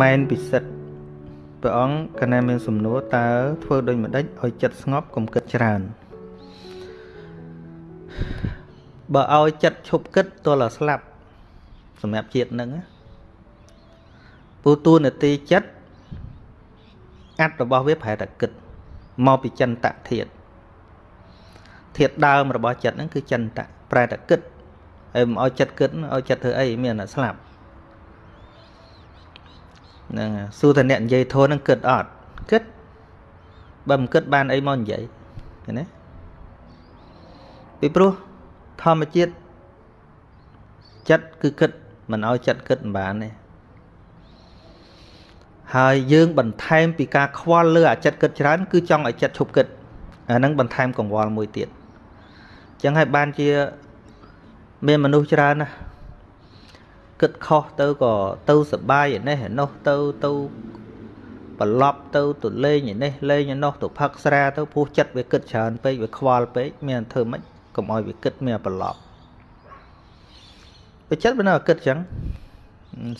ម៉ែនពិសិដ្ឋព្រះអង្គកណែមានសំណួរតើធ្វើដូចម្ដេចឲ្យចិត្តស្ងប់កុំគិតច្រើនបើឲ្យចិត្តឈប់គិតទល់តែស្លាប់សម្រាប់ជាតិនឹងពូទូនាទីចិត្តអាត់របស់វាប្រែតែគិតមកពីចិនតធាតធាតដើមរបស់ចិត្តហ្នឹងគឺចិនតប្រែតែគិតហើយមិនឲ្យចិត្តគិតឲ្យចិត្តធ្វើអីមានតែស្លាប់ ហ្នឹងសួរតែអ្នកនិយាយធនហ្នឹងគិតអត់គិតបើមិនគិតបានអីមកនិយាយឃើញទេពីព្រោះធម្មជាតិចិត្តគឺគិតមិនឲ្យចិត្តគិតមិនបានទេហើយយើងបន្ថែមពីការខ្វល់លើអាចិត្តគិតច្រើន គឺចង់ឲ្យចិត្តឈប់គិតអាហ្នឹងបន្ថែមកង្វល់មួយទៀតអញ្ចឹងហើយបានជា មានមនុស្សច្រើនណា គិតខុសទៅក៏ទៅសបាយឯនេះឯនោះទៅទៅប្រឡប់ទៅទៅលេងឯនេះលេងឯនោះទៅផឹកស្រាទៅពោះចិត្តវាគិតច្រើនពេកវាខ្វល់ពេកមានធ្វើម៉េចកុំឲ្យវាគិតមានប្រឡប់វាចិត្តវានៅគិតអញ្ចឹង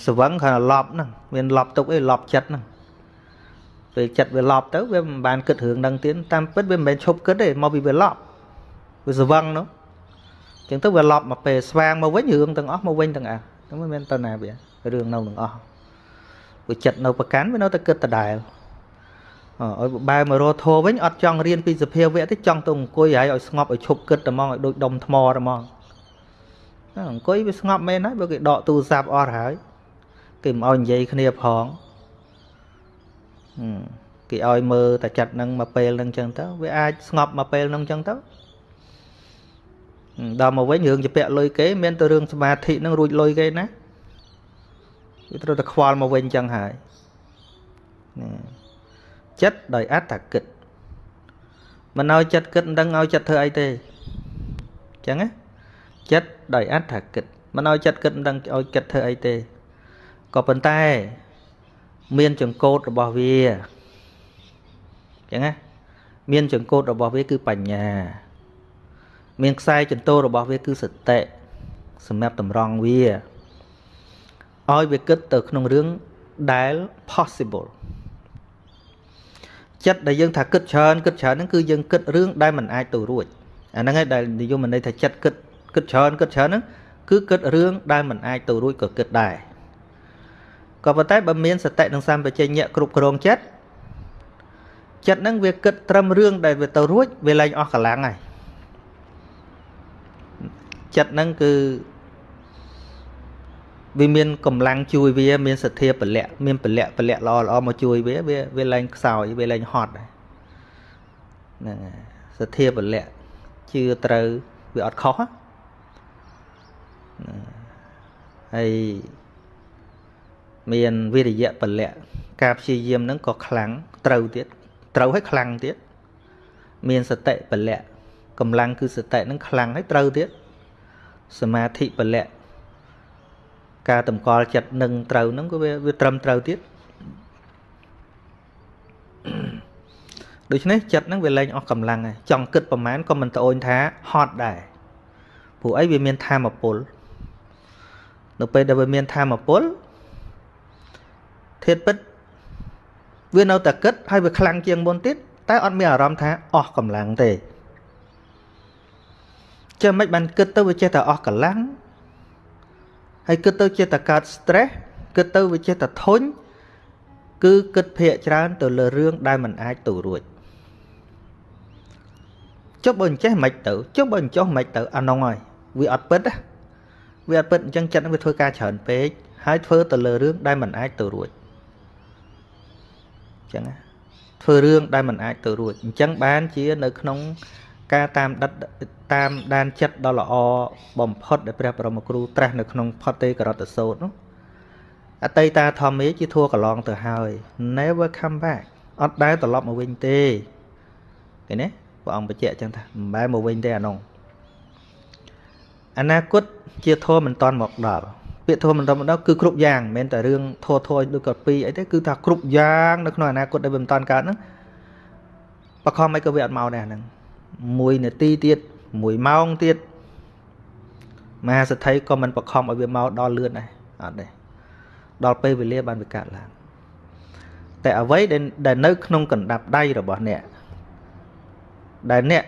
ស្វឹងគ្រាន់តែឡប់ហ្នឹងមានឡប់ទុកអីឡប់ចិត្តហ្នឹងពេលចិត្តវាឡប់ទៅវាមិនបានគិតរឿងហ្នឹងទៀតតាមពិតវាមិនមែនឈប់គិតទេមកពីវាឡប់វាស្វឹងនោះអញ្ចឹងទៅវាឡប់មកពេលស្វាងមកវិញរឿងទាំងអស់មកវិញទាំងអស់ ហ្នឹងមិនមែនទៅណាវារឿងនៅទាំងអស់វាចិត្តនៅប្រកាន់វានៅតែគិតដដែលអើឲ្យបែរមករកធោវិញអត់ចង់រៀនពីសភាវៈទេចង់ទៅអង្គុយហើយឲ្យស្ងប់ឲ្យឈប់គិតតែហ្មងឲ្យដូចដុំថ្មតែហ្មងអង្គុយវាស្ងប់មែនហើយបើគេដកទូរស័ព្ទអស់ហើយគេមិនឲ្យនិយាយគ្នាផងគេឲ្យមើលតែចិត្តនឹងមកពេលនឹងចឹងទៅវាអាចស្ងប់មកពេលនឹងចឹងទៅ ដល់មកវិញរឿងជាពាក់លុយគេមានតែរឿងសមាធិនឹងរួចលុយគេណាវាត្រូវតែខ្វល់មកវិញចឹងហើយចិត្តដោយអត្តគិតមិនឲ្យចិត្តគិតមិនដឹងឲ្យចិត្តធ្វើអីទេចឹងណាចិត្តដោយអត្តគិតមិនឲ្យចិត្តគិតមិនដឹងឲ្យគិតធ្វើអីទេក៏ប៉ុន្តែ មានចង្កូតរបស់វាចឹងណាមានចង្កូតរបស់វាគឺបញ្ញា មានខ្សែចន្ទោរបស់វាគឺសតិសម្រាប់តម្រង់វាឲ្យវាគិតទៅក្នុងរឿងដែល possible ចិត្តដែលយើងថាគិតច្រើនគិតច្រើនហ្នឹងគឺយើងគិតរឿងដែលមិនអាចទៅរួចអាហ្នឹងឯងដែលនិយមន័យថាចិត្តគិតគិតច្រើនគិតច្រើនហ្នឹងគឺគិតរឿងដែលមិនអាចទៅរួចក៏គិតដែរក៏ប៉ុន្តែបើមានសតិនិងសម្បជញ្ញៈគ្រប់គ្រងចិត្តចិត្តហ្នឹងវាគិតត្រឹមរឿងដែលវាទៅរួចវាលែងអស់កម្លាំងហើយ ចិត្តហ្នឹងគឺវាមានកម្លាំងជួយវា មានសទ្ធាពលៈមានពលៈពលៈល្អល្អមកជួយវាវាវាលែងខ្សោយវាលែងហត់ហ្នឹងសទ្ធាពលៈជឿត្រូវវាអត់ខុសហើយមានវិរិយៈពលៈការព្យាយាមហ្នឹងក៏ខ្លាំងត្រូវទៀតត្រូវហើយខ្លាំងទៀតមានសតិពលៈកម្លាំងគឺសតិហ្នឹងខ្លាំងហើយត្រូវទៀត សមាធិពលៈការតម្កល់ចិត្តនឹងត្រូវហ្នឹងក៏វាវាត្រឹមត្រូវទៀតដូច្នេះចិត្តហ្នឹងវាលែងអស់កម្លាំងហើយចង់គិតប្រមាណក៏មិនត្អូញថាហត់ដែរព្រោះអីវាមានធម៌ពលនៅពេលដែលវាមានធម៌ពលធាតពិតវានៅតែគិតហើយវាខ្លាំងជាងមុនទៀតតែអត់មានអារម្មណ៍ថាអស់កម្លាំងទេ ចឹងមិនបានគិតទៅវាចេះតែអស់កម្លាំងហើយគិតទៅចេះតែកើត stress គិតទៅវាចេះតែធុញគឺគិតភាកច្រើនទៅលើរឿងដែលមិនអាចទៅរួចចុះបើអញ្ចេះមិនទៅចុះបើអញ្ចោះមិនទៅអានោះហើយវាអត់ពិតវាអត់ពិតអញ្ចឹងចិត្តវាធ្វើការច្រើនពេកហើយធ្វើទៅលើរឿងដែលមិនអាចទៅរួចអញ្ចឹងធ្វើរឿងដែលមិនអាចទៅរួចអញ្ចឹងបានជានៅក្នុង ការតាមដិតតាមដានចិត្តដ៏ល្អបំផុតដែលព្រះបរមគ្រូត្រាស់នៅក្នុងផុតទេករតសោតនោះអតីតាធម្មេជាធัวកន្លងទៅហើយ never come back អត់ដែលត្រឡប់មកវិញទេឃើញទេព្រះអង្គបញ្ជាក់ចឹងថាមិនបែរមកវិញទេអានោះអនាគតជាធម៌មិនតាន់មកដល់ពាក្យធម៌មិនតាន់មកដល់គឺគ្រប់យ៉ាងមិនមែនតែរឿងធម៌ធម៌ដូចកពីអីទេគឺថាគ្រប់យ៉ាងនៅក្នុងអនាគតដែលវាមិនតាន់កើតហ្នឹងបខំមិនក៏វាអត់មកដែរហ្នឹង 1នាទីទៀត1ម៉ោងទៀតមហាសទ្ធិក៏មិនបខំឲ្យវាមកដល់លឿនដែរអត់ទេដល់ពេលវេលាបានវាកើតឡើងតែអ្វីដែលដែលនៅក្នុងកណ្ដាប់ដៃរបស់អ្នកដែលអ្នក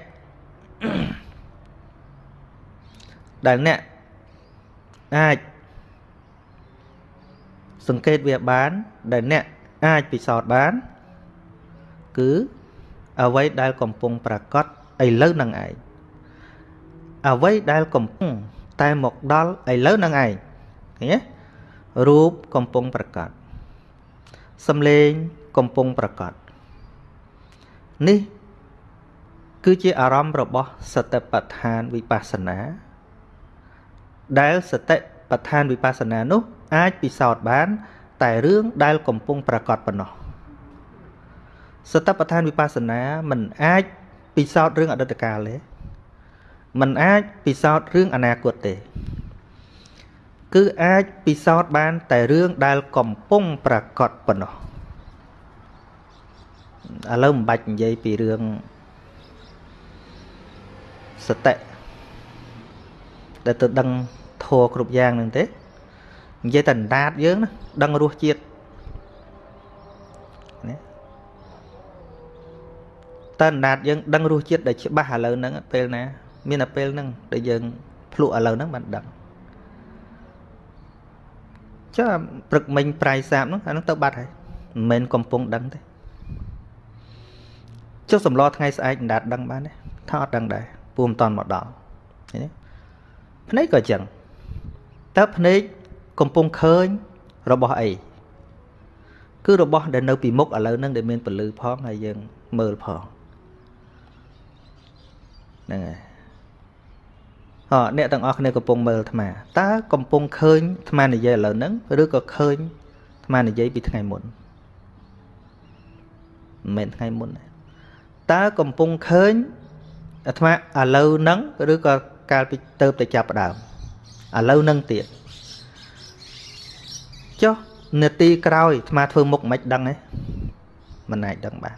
ដែលអ្នកអាចសង្កេតវាបាន ដែលអ្នកអាចពិសោធន៍បាន គឺអ្វីដែលកំពុងប្រកាស ឥឡូវនឹងឯងអ្វីដែលកំពុងតែមកដល់ឥឡូវនឹងឯងឃើញទេរូបកំពុងប្រកាសសំឡេងកំពុងប្រកាសនេះគឺជាអារម្មណ៍របស់សតិប្បដ្ឋានវិបស្សនា ដែលសតិប្បដ្ឋានវិបស្សនានោះ អាចពិសោធន៍បាន តែរឿងដែលកំពុងប្រកាសប៉ុណ្ណោះសតិប្បដ្ឋានវិបស្សនាមិនអាច ពិសោធន៍រឿងអតីតកាលទេมันអាចពិសោធន៍រឿងអនាគតទេ គឺអាចពិសោធន៍បាន តែរឿងដែលកំពុងប្រកបប៉ុណ្ណោះឥឡូវមិនបាច់និយាយពីរឿងសតិដែលទៅដឹងធัวគ្រប់យ៉ាងនឹងទេនិយាយតែអណ្ដាតយើងណាដឹងរសជាតិ តែអណ្ដាតយើងដឹងរសជាតិដែលច្បាស់ឥឡូវហ្នឹងពេលណា មានតែពេលហ្នឹងដែលយើងភ្លក់ឥឡូវហ្នឹងបានដឹងចុះព្រឹកមិញប្រៃសាបហ្នឹងអាហ្នឹងទៅបាត់ហើយមិនមែនកំពុងដឹងទេចុះសម្លថ្ងៃស្អែកអណ្ដាតដឹងបានទេថាអត់ដឹងដែរពូមិនតន់មកដល់ឃើញទេភ្នែកក៏អញ្ចឹងតើភ្នែកកំពុងឃើញរបស់អីគឺរបស់ដែលនៅពីមុខឥឡូវហ្នឹងដែលមានពលឺផងហើយយើងមើលផង ហ្នឹងហើយអអ្នកទាំងអស់គ្នាកំពុងមើលអាត្មាតើកំពុងឃើញអាត្មានិយាយឥឡូវហ្នឹងឬក៏ឃើញអាត្មានិយាយពីថ្ងៃមុនមិនមែនថ្ងៃមុនទេតើកំពុងឃើញអាត្មាឥឡូវហ្នឹងឬក៏កាលពីទៅតែចាប់ដើមឥឡូវហ្នឹងទៀតចុះនាទីក្រោយអាត្មាធ្វើមុខមិនដឹងទេមិនអាចដឹងបាន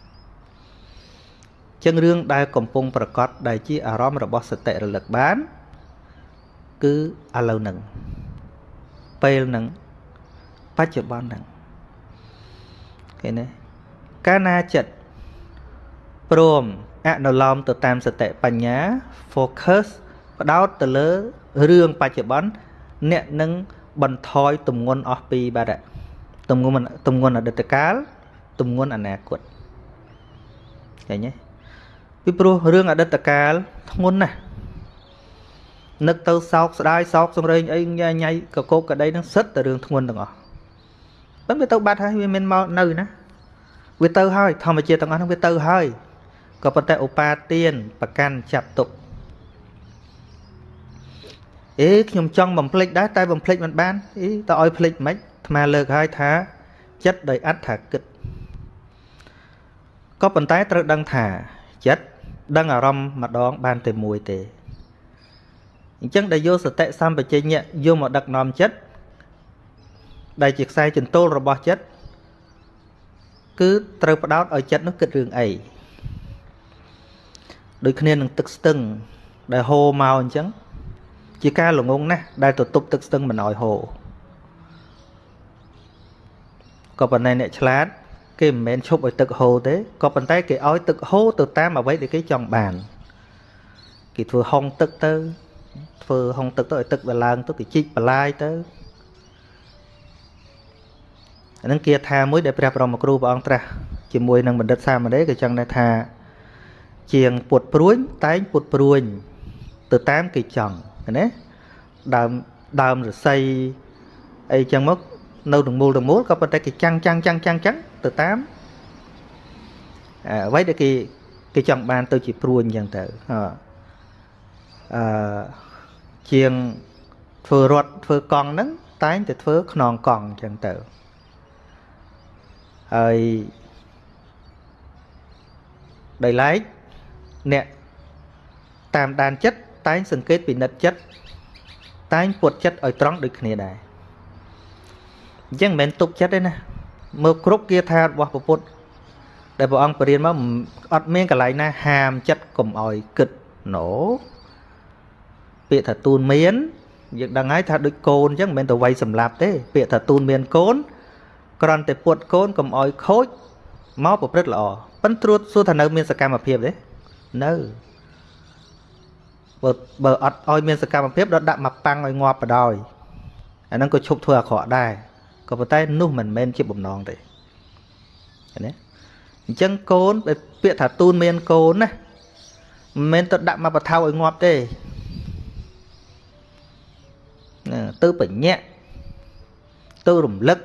ចឹងរឿងដែលកំពុងប្រកាសដែលជាអារម្មណ៍របស់សតិរលឹកបាន គឺឥឡូវហ្នឹងពេលហ្នឹងបច្ចុប្បន្នហ្នឹងឃើញទេកាលណាចិត្តព្រមអនុលោមទៅតាមសតិបញ្ញា focus ផ្ដោតទៅលើរឿងបច្ចុប្បន្នអ្នកនឹងបន្ថយទម្ងន់អស់ពីបាទទម្ងន់ទម្ងន់អតីតកាលទម្ងន់អនាគតឃើញទេ ពីព្រោះរឿងអតីតកាលធ្ងន់ណាស់នឹកទៅសោកស្ដាយសោកសំរេងអីញ៉ៃញ៉ៃកកោកកដីនឹងសិតតែរឿងធ្ងន់ទាំងអស់ប៉ុន្តែវាទៅបាត់ហើយវាមានមកនៅណាវាទៅហើយធម្មជាតិទាំងអស់ហ្នឹងវាទៅហើយក៏ប៉ុន្តែឧបាទានប្រកាន់ចាប់ទុកអេខ្ញុំចង់បំភ្លេចដែរតែបំភ្លេចមិនបានអីតើឲ្យភ្លេចមិនអាត្មាលើកហើយថា ចិត្តដោយអត្ថាគិតក៏ប៉ុន្តែត្រូវដឹងថា ចិត្តដឹងអារម្មណ៍ម្ដងបានតែមួយទេអញ្ចឹងដែលយកសតិសម្បជញ្ញៈយកមកដឹកនាំចិត្តដែលជាខ្សែចន្ទោលរបស់ចិត្តគឺត្រូវផ្ដោតឲ្យចិត្តនោះគិតរឿងអីដូចគ្នានឹងទឹកស្ទឹង ដែលហូរមកអញ្ចឹងជាការល្ងងណាស់ដែលទៅទប់ទឹកស្ទឹងមិនឲ្យហូរក៏ប៉ុន្តែអ្នកឆ្លាត គេមិនមែនឈប់ឲ្យទឹកហូរទេក៏ប៉ុន្តែគេឲ្យទឹកហូរទៅតាមអ្វីដែលគេចង់បានគេធ្វើហុងទឹកទៅ ធ្វើហុងទឹកទៅឲ្យទឹកវាឡើងទៅគេជីកបន្លាយទៅអានឹងគាថាមួយដែលព្រះបរមគ្រូព្រះអង្គត្រាស់ជាមួយនឹងបណ្ឌិតសាមណេរក៏ចឹងដែរថាជាងពុតព្រួញតែងពុតព្រួញ ទៅតាមគេចង់ណាដើមដើមរស័យអីចឹងមក នៅទាំងមូលទាំងមូលក៏ប៉ុន្តែគេចាំងចាំងចាំងចាំងចាំងទៅតាមអ្វីដែលគេគេចង់បានទៅជាព្រួញចឹងទៅអឺជាងធ្វើរត់ធ្វើកង់ហ្នឹងតែងតែធ្វើខ្នងកង់ចឹងទៅហើយដោយឡែកអ្នកតាមដានចិត្តតែងសង្កេតពិនិត្យចិត្តតែងពុតចិត្តឲ្យត្រង់ដូចគ្នាដែរ អញ្ចឹងមិនមែនទុកចិត្តទេណាមើលគ្រប់គាថារបស់ពុទ្ធដែលព្រះអង្គបរៀនមកអត់មានកន្លែងណាហាមចិត្តកុំឲ្យគិតណូពាក្យថាទូនមានយើងដឹងហើយថាដូចកូនអញ្ចឹងមិនមែនទៅវាយសម្លាប់ទេ ពាក្យថាទូនមានកូនគ្រាន់តែពុតកូនកុំឲ្យខូចមកប្រព្រឹត្តល្អប៉ិនត្រួតសួរថានៅមានសកម្មភាពទេនៅបើបើអត់ឲ្យមានសកម្មភាពដល់ដាក់មកប៉ាំងឲ្យងាប់បដ ாய் អាហ្នឹងក៏ឈប់ធ្វើអាក្រក់ដែរ ក៏ប៉ុន្តែនោះមិនមែនជាបំណងទេឃើញទេអញ្ចឹងកូនពាក្យថាទូនមានកូនណាមិនមែនទៅដាក់មកបថៅឲ្យងាប់ទេណាទៅបញ្ញាក់ទៅរំលឹក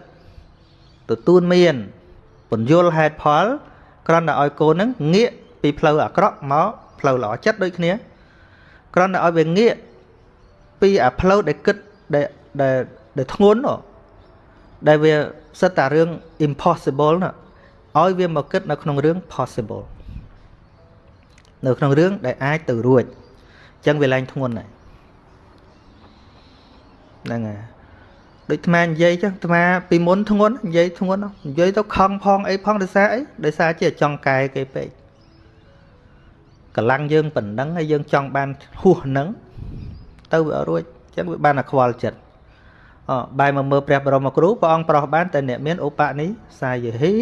ទទួលមានពន្យល់ហេតុផលគ្រាន់តែឲ្យកូនហ្នឹងងាកពីផ្លូវអាក្រក់មកផ្លូវល្អចិត្តដូចគ្នាគ្រាន់តែឲ្យវាងាកពីអាផ្លូវដែលគិតដែលដែលដែលធ្ងន់ ដែលវាសិតតែរឿង impossible ណាឲ្យវាមកគិតនៅក្នុងរឿង possible នៅក្នុងរឿងដែលអាចទៅរួចអញ្ចឹងវាឡើងធ្ងន់ហើយហ្នឹងហើយដូចអានិយាយចឹងអាពីមុនធ្ងន់និយាយធ្ងន់និយាយទៅខំផងអីផងដោយសារអីដោយសារជាចង់កែគេពេកកម្លាំងយើងប៉ុណ្ណឹងហើយយើងចង់បានហួសហ្នឹងទៅវារួចចឹងវាបានតែខ្វល់ចិត្តអ បែរមកមើលព្រះបរមគ្រូព្រះអង្គប្រោះបានតែអ្នកមានឧបនិសាយហី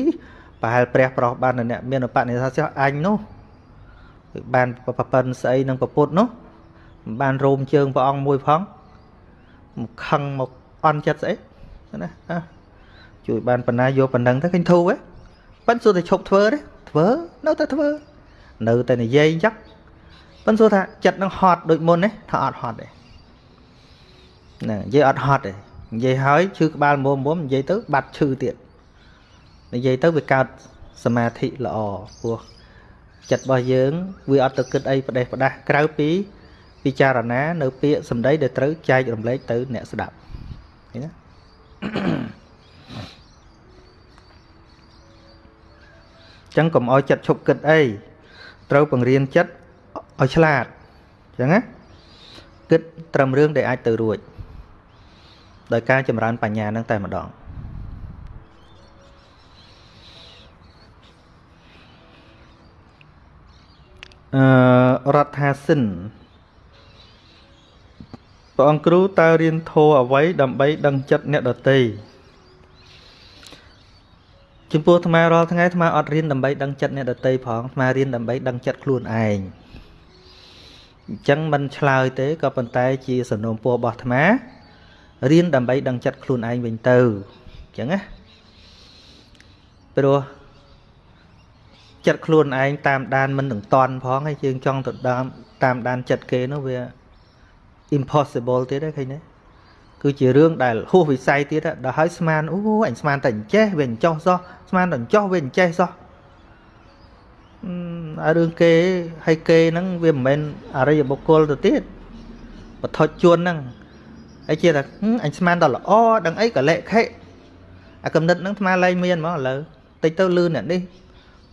ប្រហែលព្រះប្រោះបានតែអ្នកមានឧបនិសាយអញនោះបានប្រពន្ធស្អីនឹងប្រពុតនោះមិនបានរោមជើងព្រះអង្គមួយផងមកខឹងមកអន់ចិត្តស្អីណាជួយបានបណ្ណាយកបណ្ដឹងទៅឃើញធូរហ៎ប៉ិនសួរតែឈប់ធ្វើទេធ្វើនៅតែធ្វើ នៅតែនិយាយអញ្ចឹងប៉ិនសួរថាចិត្តនឹងហត់ដូចមុនទេថាអត់ហត់ទេណានិយាយអត់ហត់ទេ និយាយហើយឈឺក្បាលមុំមុំនិយាយទៅបាត់ឈឺទៀតនិយាយទៅវាកើតសមាធិល្អព្រោះចិត្តរបស់យើងវាអត់ទៅគិតអីផ្ដេសផ្ដាស់ក្រៅពីពិចារណា នៅ ពាក្យសម្ដីដែលត្រូវចែករំលែកទៅអ្នកស្ដាប់ឃើញទេចឹងកុំឲ្យចិត្តឈប់គិតអីត្រូវបង្រៀនចិត្តឲ្យឆ្លាតចឹងណាគិតត្រឹមរឿងដែលអាចទៅរួច ដោយការចម្រើនបញ្ញានឹងតែម្ដងអឺរដ្ឋាសិនព្រះអង្គគ្រូតើរៀនធម៌អ្វីដើម្បីដឹងចិត្តអ្នកដតីចំពោះអាត្មារាល់ថ្ងៃអាត្មាអត់រៀនដើម្បីដឹងចិត្តអ្នកដតីផងអាត្មារៀនដើម្បីដឹងចិត្តខ្លួនឯងអញ្ចឹងមិនឆ្លើយទេក៏ប៉ុន្តែជាសំណូមពររបស់អាត្មា រៀនដើម្បីដឹងចិត្តខ្លួនឯងវិញទៅអញ្ចឹងណាព្រោះចិត្តខ្លួនឯងតាមដានមិននឹងតន់ផងហើយយើងចង់ទៅតាមដានចិត្តគេនោះវា impossible ទៀតទេឃើញទេគឺជារឿងដែលហួសវិស័យទៀតដល់ហើយស្មានអូអញស្មានតែអញ្ចេះវាអញ្ចោះសោះស្មានតែអញ្ចោះវាអញ្ចេះសោះអឺរឿងគេហើយគេហ្នឹងវាមិនមែនអរិយបុគ្គលទៅទៀតបថុជជួនហ្នឹង ហើយជាថាអញស្មានដល់ល្អដឹងអីក៏លេខិអាកំណត់ហ្នឹងស្មានលែងមានហ្មងឥឡូវតិចទៅលឺអ្នកនេះ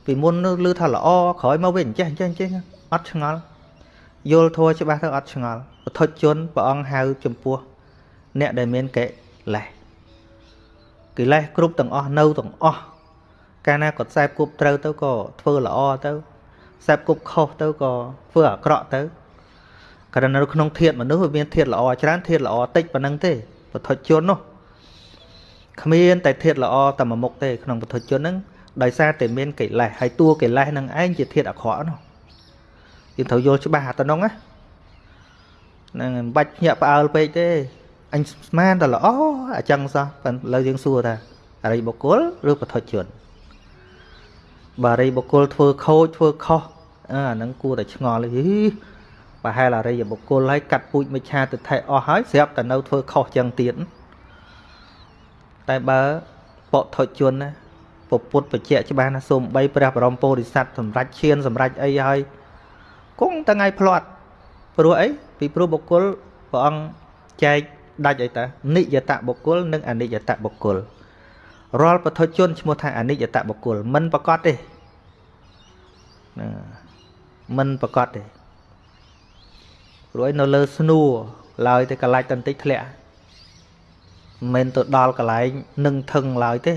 ពីមុនលឺថាល្អក្រោយមកវាអញ្ចេះអញ្ចេះអញ្ចេះអត់ឆ្ងល់យល់ធัวច្បាស់ទៅអត់ឆ្ងល់បថុជជនព្រះអង្គហៅចំពោះអ្នកដែលមានកិលេសកិលេសគ្រប់ទាំងអស់នៅទាំងអស់កាលណាគាត់ខ្សែគប់ត្រូវទៅក៏ធ្វើល្អទៅខ្សែគប់ខុសទៅក៏ធ្វើអាក្រក់ទៅ គ្រាន់នៅក្នុងធាតមនុស្សវាមានធាតល្អច្រើនធាតល្អតិចប៉ុណ្ណឹងទេបថុជជននោះគ្មានតែធាតល្អតែមួយមុខទេក្នុងបថុជជនហ្នឹងដោយសារតែមានកិលេសហើយតួកិលេសនឹងឯងជាធាតអាក្រក់នោះយើងត្រូវយល់ច្បាស់អាទៅនោះណាហ្នឹងមិនបាច់ភ្ញាក់ផ្អើលពេកទេអញស្មានតែល្អអញ្ចឹងសោះប៉ុន្តែឥឡូវយើងសួរថាអរិយបុគ្គលឬបឋិជនបើអរិយបុគ្គលធ្វើខូចធ្វើខុសអាហ្នឹងគួរតែឆ្ងល់ហី ប្រហែលអរិយបុគ្គលហើយកាត់ពូជមិឆាទិដ្ឋិអស់ហើយស្រាប់តែនៅធ្វើខុសចឹងទៀតតែបើបឋិជនណាពពុទ្ធបច្ចៈច្បាស់ណាសូមបីព្រះបរមពោធិសត្វសម្រាប់ឈានសម្រាប់អីហើយគង់តែថ្ងៃផ្លាត់ព្រោះអីពីព្រោះបុគ្គលព្រះអង្គចែកដាច់អីតានិយតបុគ្គលនិងអនិយតបុគ្គលរាល់ពធជនឈ្មោះថាអនិយតបុគ្គលមិនប្រកាសទេណាមិនប្រកាសទេព្រោះឯនៅលើស្នួរឡើយតែកលាច់តន្តិចធ្លាក់មិនទៅដល់កន្លែងនឹងថឹងឡើយទេ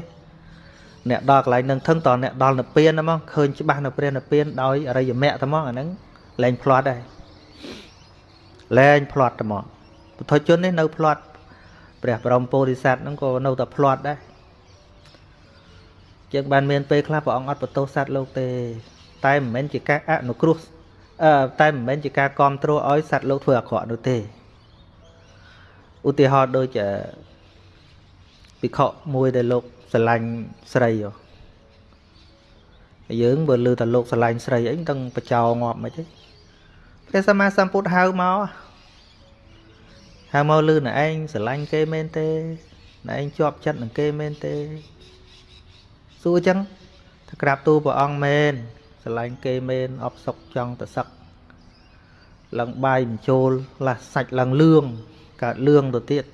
អ្នកដល់កន្លែងនឹងថឹងតអ្នកដល់និព្វានហ្មងឃើញច្បាស់នៅព្រះនិព្វានដោយអរិយមគ្គហ្មងអាហ្នឹងលែងផ្លាត់ដែរលែងផ្លាត់តែមកពុទ្ធជននេះនៅផ្លាត់ព្រះបរមពោធិសត្វហ្នឹងក៏នៅតែផ្លាត់ដែរជាងបានមានពេលខ្លះព្រះអង្គអត់បន្ទោសសត្វលោកទេ តែមិនមែនជាការអនុគ្រោះ អឺតែមិនមែនជាការគ្រប់គ្រងឲ្យសត្វលោកធ្វើអាក្រក់នោះទេឧទាហរណ៍ដូចភិក្ខុមួយដែលលោកស្រឡាញ់ស្រីយើងបើលើតែលោកស្រឡាញ់ស្រីអីមិនដឹងបចោងាប់មិនទេព្រះសម្មាសម្ពុទ្ធហៅមកហៅមកលឺណែឯងស្រឡាញ់គេមែនទេណែឯងជាប់ចិត្តនឹងគេមែនទេសួរអញ្ចឹងថាក្រាបទូព្រះអង្គមែន ស្រឡាញ់គេមែនអបសុកចង់ទៅសឹកឡើងបាយបញ្ចូលឡាសាច់ឡើងលឿងកើតលឿងទៅទៀត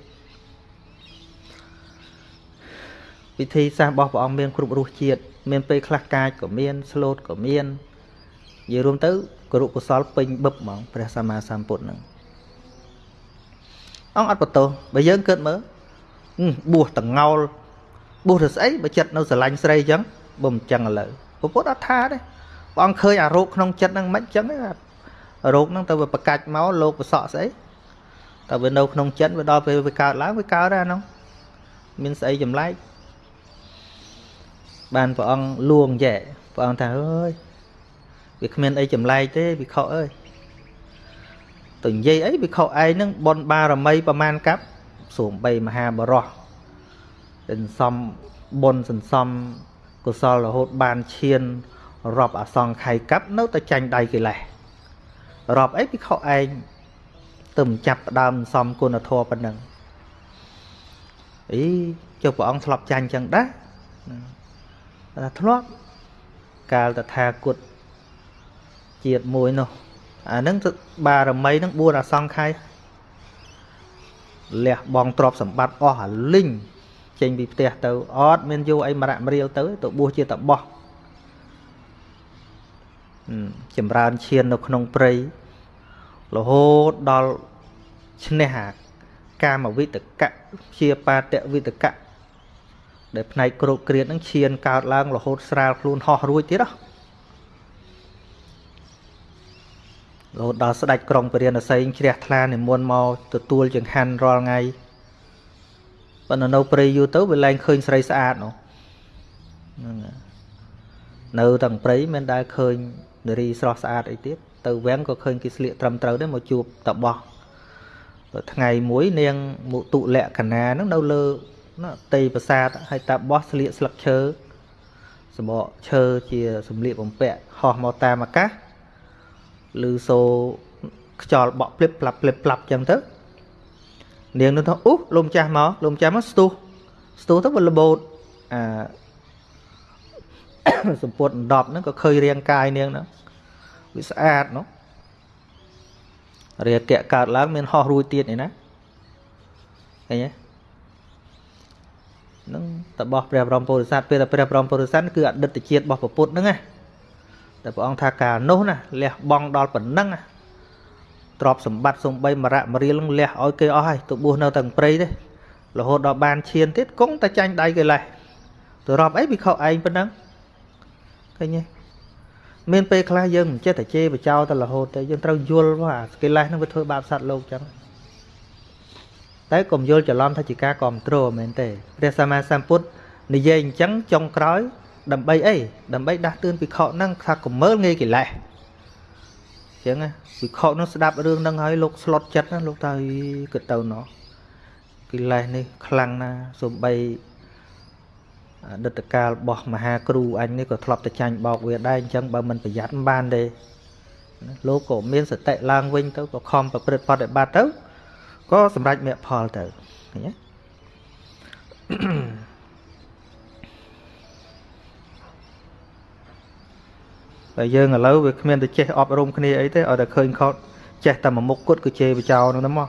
វិធីសាស្ត្ររបស់ព្រះអង្គមានគ្រប់រសជាតិមានពេលខ្លះកាចក៏មានស្លូតក៏មាននិយាយរួមទៅគរុកុសលពេញបឹបហ្មងព្រះសម្មាសម្ពុទ្ធនឹងអង្គអត់បន្ទោសបើយើងគិតមើលបួសតងោលបួសទៅស្អីបើចិត្តនៅស្រឡាញ់ស្រីអញ្ចឹងបើមិនចឹងឥឡូវពុទ្ធអត់ថាទេ ព្រះអង្គឃើញអារោគក្នុងចិត្តហ្នឹងមិនអញ្ចឹងទេរោគហ្នឹងទៅវាប្រកាច់មកលោកប្រសក់ស្អីតែវានៅក្នុងចិត្តវាដល់ពេលវាកើតឡើងវាកើតដែរហ្នឹងមានស្អីចម្លែកបានព្រះអង្គលួងចែព្រះអង្គថាអើយវាគ្មានអីចម្លែកទេវិខអើយទៅនិយាយអីវិខឯងហ្នឹងបនបារមីប្រមាណកាប់សូមបីមហាបរោះសន្សំបុណ្យសន្សំកុសលរហូតបានឈាន រាប់អសង្ខ័យកាប់នៅតែចាញ់ដៃកិលេសរាប់អីពិខុឯងទៅមិនចាប់ផ្ដើមសំគុណធម៌ប៉ុណ្ណឹងអីចុះព្រះអង្គធ្លាប់ចាញ់ចឹងដែរថាធ្លាប់កាលតថាគតជាតិមួយនោះអាហ្នឹងបារមីហ្នឹង4អសង្ខ័យលះបងទ្រព្យសម្បត្តិអស់អាលីងចេញពីផ្ទះទៅអត់មានយកអីមរៈមរៀលទៅទៅបួសជាតបោះ ចម្រើនឈាននៅក្នុងព្រៃរហូតដល់ឈ្នះអាកាមវិតកៈជាបាតវិតកៈដែលផ្នែកក្រោកគ្រៀតនឹងឈានកើតឡើងរហូតស្រាលខ្លួនហោះរួចទៀតហ៎រហូតដល់ស្ដេចក្រុងពរាណសីជ្រះថ្លានិមន្តមកទទួលចង្ហាន់រាល់ថ្ងៃប៉ុន្តែនៅព្រៃយូរទៅវាឡើងឃើញស្រីស្អាតនោះហ្នឹងនៅទាំងព្រៃមិនដែលឃើញ នារីស្រស់ស្អាតអីទៀតទៅវាំងក៏ឃើញគេស្លៀកត្រឹមត្រូវដែរមកជួបតបោះថ្ងៃមួយនាងមុទុលក្ខណាហ្នឹងនៅលើណាតីប្រាសាទហើយតាបោះស្លៀកស្លឹកឈើសបកឈើជាសម្លៀកបំពាក់ហោះមកតាមអាកាសឬសូខ្យល់បក់ភ្លិបផ្លាប់ភ្លិបផ្លាប់ចឹងទៅនាងនោះថាអូលោកម្ចាស់មកលោកម្ចាស់មកស្ទុះស្ទុះទៅវាលបោតអា សម្ពុតដប់ហ្នឹងក៏ឃើញរាងកាយនាងហ្នឹងវាស្អាតនោះរាគៈកើតឡើងមានហោះរួចទៀតនេះណាឃើញទេនឹងតបោះព្រះបរមពុរិស័ទពេលតែព្រះបរមពុរិស័ទគឺអតីតជាតិរបស់ពុទ្ធហ្នឹងណាតែព្រះអង្គថាកាលនោះណាលះបង់ដល់ប៉ុណ្ណឹងណាទ្រព្យសម្បត្តិសំបីមរៈមរៀលលះឲ្យគេអស់ហើយទៅបួសនៅទាំងព្រៃទេរហូតដល់បានឈានទៀតគង់តែចាញ់ដៃគេលេះទៅរាប់អីវិខឯងប៉ុណ្ណឹង ឃើញទេមានពេលខ្លះយើងមិនចេះតែជេរបចោទៅរហូតទេយើងត្រូវយល់ថាកិលេសហ្នឹងវាធ្វើបាបសត្វលោកចឹងតែកុំយល់ច្រឡំថាជាការគ្រប់គ្រងមែនទេព្រះសម្មាសម្ពុទ្ធនិយាយអញ្ចឹងចុងក្រោយ ដើម្បីអីដើម្បីដាស់តឿនភិក្ខុហ្នឹងថាកុំមើលងាយកិលេសអញ្ចឹងភិក្ខុនោះស្ដាប់រឿងហ្នឹងហើយលោកស្លុតចិត្តណាលោកថាគិតទៅណោះកិលេសនេះខ្លាំងណាស់សំបី អតីតកាលរបស់មហាគ្រូអញនេះក៏ធ្លាប់តែចាញ់បោកវាដែរអញ្ចឹងបើមិនប្រយ័ត្នមិនបានទេលោកក៏មានសតិឡើងវិញទៅក៏ខំប្រព្រឹត្តបដិបត្តិទៅក៏សម្រេចមគ្គផលទៅឃើញទេតែយើងឥឡូវវាគ្មានទៅចេះអប់រំគ្នាអីទេឲ្យតែឃើញខុសចេះតែមួយមុខគត់ក៏ជេរបចោនឹងទៅមក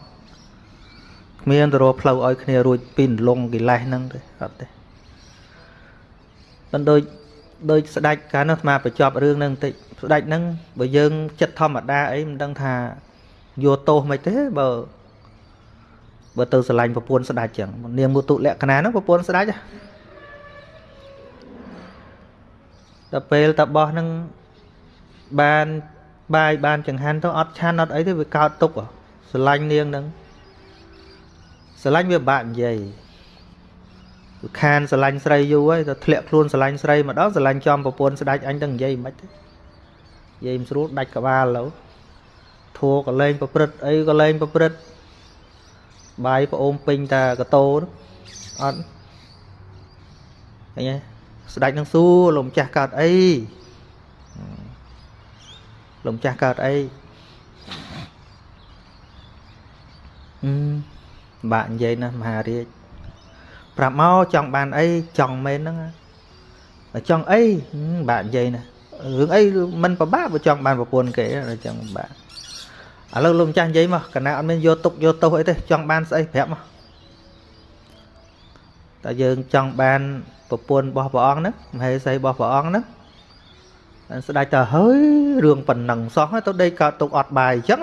គ្មានទៅរកផ្លូវឲ្យគ្នារួចពីលងកិលេសហ្នឹងទេអត់ទេ មិនដូចដូចស្ដេចកាលនោះស្មាបញ្ចប់រឿងហ្នឹងបន្តិចស្ដេចហ្នឹងបើយើងចិត្តធម្មតាអីមិនដឹងថាយកទោសមិនទេបើបើទៅស្រឡាញ់ប្រពន្ធស្ដេចចឹងនាងមុទុលក្ខណៈហ្នឹងប្រពន្ធស្ដេចដល់ពេលតបោះហ្នឹងបានបាយបានចង្ហាន់ទៅអត់ឆានអត់អីទេវាកើតទុកស្រឡាញ់នាងហ្នឹងស្រឡាញ់វាបាក់និយាយវា ខានស្រឡាញ់ស្រីយូរហើយទៅធ្លាក់ខ្លួនស្រឡាញ់ស្រីម្ដងស្រឡាញ់ចំប្រពន្ធស្ដាច់អញទៅនិយាយមិនទេនិយាយមិនស្រួលដាច់ក្បាលទៅធัวក៏លេងប្រព្រឹត្តអីក៏លេងប្រព្រឹត្តបាយប្អូនពេញតាកតោអត់ឃើញទេស្ដាច់នឹងសួរលោកម្ចាស់កើតអីលោកម្ចាស់កើតអីអឺបាក់និយាយណាមហារាជ ប្រាប់មកចង់បានអីចង់មែនហ្នឹងចង់អីបាក់និយាយណារឿងអីមិនពិបាកបើចង់បានប្រពន្ធគេចង់បាក់ឥឡូវលោកម្ចាស់និយាយមកកណាអត់មានយកទុកយកទោសអីទេចង់បានស្អីប្រាប់មកតែយើងចង់បានប្រពន្ធរបស់ព្រះអង្គហ្នឹងមហេសីរបស់ព្រះអង្គហ្នឹងស្ដេចទៅហើយរឿងប៉ុណ្ណឹងសោះទៅដេកកើតទុកអត់បាយអញ្ចឹង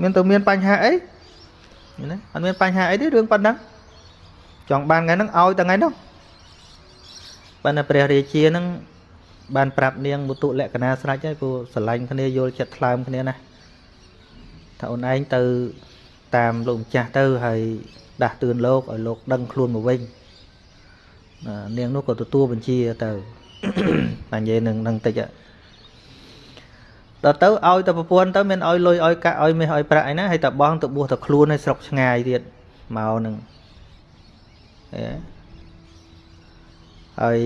មានទៅមានបញ្ហាអីណាអត់មានបញ្ហាអីទេរឿងប៉ុណ្ណឹង ចង់បានថ្ងៃហ្នឹងឲ្យតែថ្ងៃនោះប៉ុន្តែព្រះរាជាហ្នឹងបានប្រាប់នាងមុទុលក្ខណៈស្រេចហើយព្រោះស្រឡាញ់គ្នាយល់ចិត្តថ្លើមគ្នាណាថាអូនឯងទៅតាមលោកម្ចាស់ទៅហើយដាស់តឿនលោកឲ្យលោកដឹងខ្លួនមកវិញនាងនោះក៏ទទួលបញ្ជាទៅតែនិយាយនឹងនឹងតិចដល់ទៅឲ្យតែប្រពន្ធទៅមានឲ្យលុយឲ្យកាក់ឲ្យមាសឲ្យប្រាក់អីណាហើយតែបងទៅបួសទៅខ្លួនឲ្យស្រុកឆ្ងាយទៀតមកនឹង ហើយ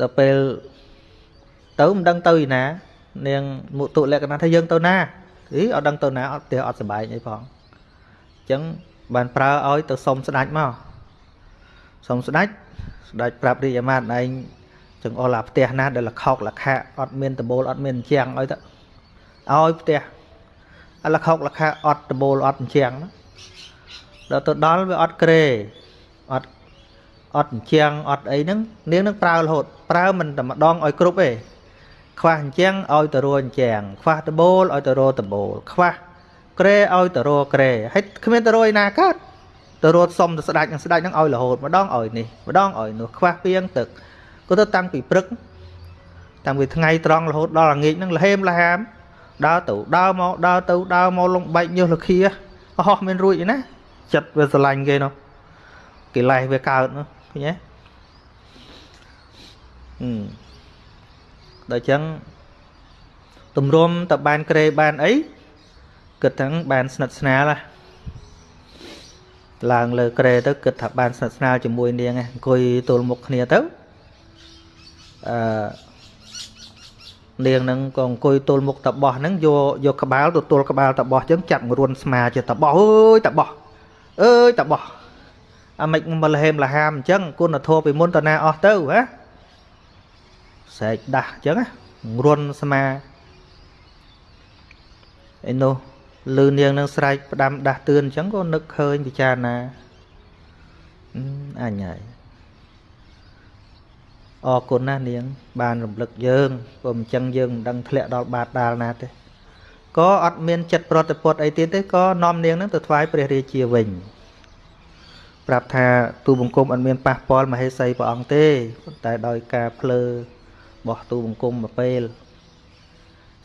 ដល់ពេលទៅមិនដឹងទៅឯណា នាងមុទុលក្ខណៈថាយើងទៅណាអីអត់ដឹងទៅណាអត់ផ្ទះអត់សុបាយអីផងអញ្ចឹងបានប្រើឲ្យទៅសុំស្ដាច់មកសុំស្ដាច់ស្ដាច់ប្រាប់រាជអាមាត្យឯងចង្អុលអាផ្ទះណាដែលលខោកលខៈអត់មានដបូលអត់មានអញ្ចាំងឲ្យទៅឲ្យផ្ទះអាលខោកលខៈអត់ដបូលអត់អញ្ចាំង ដល់ទៅដល់វាអត់ក្រេអត់អត់អញ្ចាំងអត់អីហ្នឹងនាងនឹងប្រើរហូតប្រើមិនតែម្ដងឲ្យគ្រប់ទេខ្វះអញ្ចឹងឲ្យទៅរអញ្ចឹងខ្វះដបូលឲ្យទៅរដបូលខ្វះក្រេឲ្យទៅរក្រេហើយគ្មានទៅរឯណាកើតទៅរត់សុំទៅស្ដាច់នឹងស្ដាច់នឹងឲ្យរហូតម្ដងឲ្យនេះម្ដងឲ្យនោះខ្វះពីងទឹកក៏ទៅតាំងពីព្រឹកតាំងពីថ្ងៃត្រង់រហូតដល់ល្ងាចនឹងលហេមលហាមដើរទៅដើរមកដើរទៅដើរមកលងបែកញើសលខាអស់មានរួចណា ចិត្តវាស្រឡាញ់គេនោះកិលេសវាកើតនោះឃើញទេអឺដល់ចឹងទម្រាំតបានក្រេបានអីគិតទាំងបានស្និទ្ធស្នាលឡើងលើក្រេទៅគិតថាបានស្និទ្ធស្នាលជាមួយនាងអង្គុយទល់មុខគ្នាទៅអឺនាងហ្នឹងក៏អង្គុយទល់មុខតបោះហ្នឹងយកយកក្បាលទៅទល់ក្បាលតបោះចឹងចាប់ងរួនស្មាជាតបោះអើយតបោះ អើយតបោះអាម៉េចមកលហេមលហាមអញ្ចឹងគុណធម៌ពីមុនតណាអស់ទៅហ៎សែកដាស់អញ្ចឹងរុនស្មាឯនោះលឺនាងនឹងស្រែកផ្ដាំដាស់តឿនអញ្ចឹងក៏នឹកឃើញពិចារណាអញហើយអរគុណណាស់នាង បានរំលឹកយើងព្រោះអញ្ចឹងយើងមិនដឹងធ្លាក់ដល់បាតដាលណាទេ ក៏អត់មានចិត្តប្រតិពត់អីទៀតទេក៏នាំនាងនឹងទៅថ្វាយព្រះរាជាវិញប្រាប់ថាទូបង្គំអត់មានប៉ះពាល់មហេសីព្រះអង្គទេប៉ុន្តែដោយការភ្លើបោះទូបង្គំមកពេល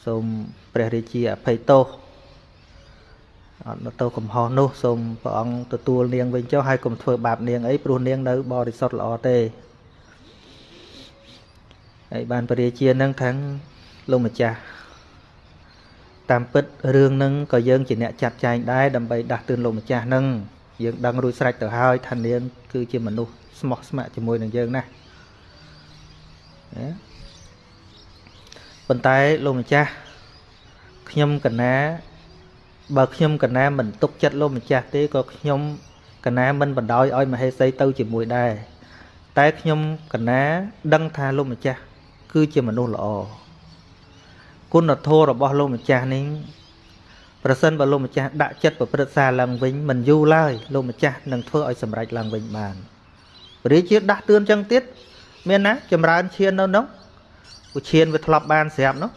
សូមព្រះរាជាអភ័យទោសអត់ទៅកំហុសនោះសូមព្រះអង្គទទួលនាងវិញចុះហើយកុំធ្វើបាបនាងអីព្រោះនាងនៅបរិសុទ្ធល្អទេហើយបានព្រះរាជានឹងខាងលោកម្ចាស់ តាមពិតរឿងនឹងក៏យើងជាអ្នកចាត់ចែងដែរដើម្បីដាស់តឿនលោកម្ចាស់នឹងយើងដឹងរួចស្រេចទៅហើយថានាងគឺជាមនុស្សស្មោះស្ម័គ្រជាមួយនឹងយើងណាណាប៉ុន្តែលោកម្ចាស់ខ្ញុំកណាបើខ្ញុំកណាមិនទុកចិត្តលោកម្ចាស់ទេក៏ខ្ញុំកណាមិនបណ្ដោយឲ្យមហេសីទៅជាមួយដែរតែខ្ញុំកណាដឹងថាលោកម្ចាស់គឺជាមនុស្សល្អ គុណធម៌របស់លោកម្ចាស់នេះប្រសិនបើលោកម្ចាស់ដាក់ចិត្តប្រព្រឹត្តសារឡើងវិញមិនយូរឡើយលោកម្ចាស់នឹងធ្វើឲ្យសម្រេចឡើងវិញបានព្រះរាជាដាស់តឿនចឹងទៀតមានណាចម្រើនឈាននៅនោះឧឈានវាធ្លាប់បានស្រាប់នោះ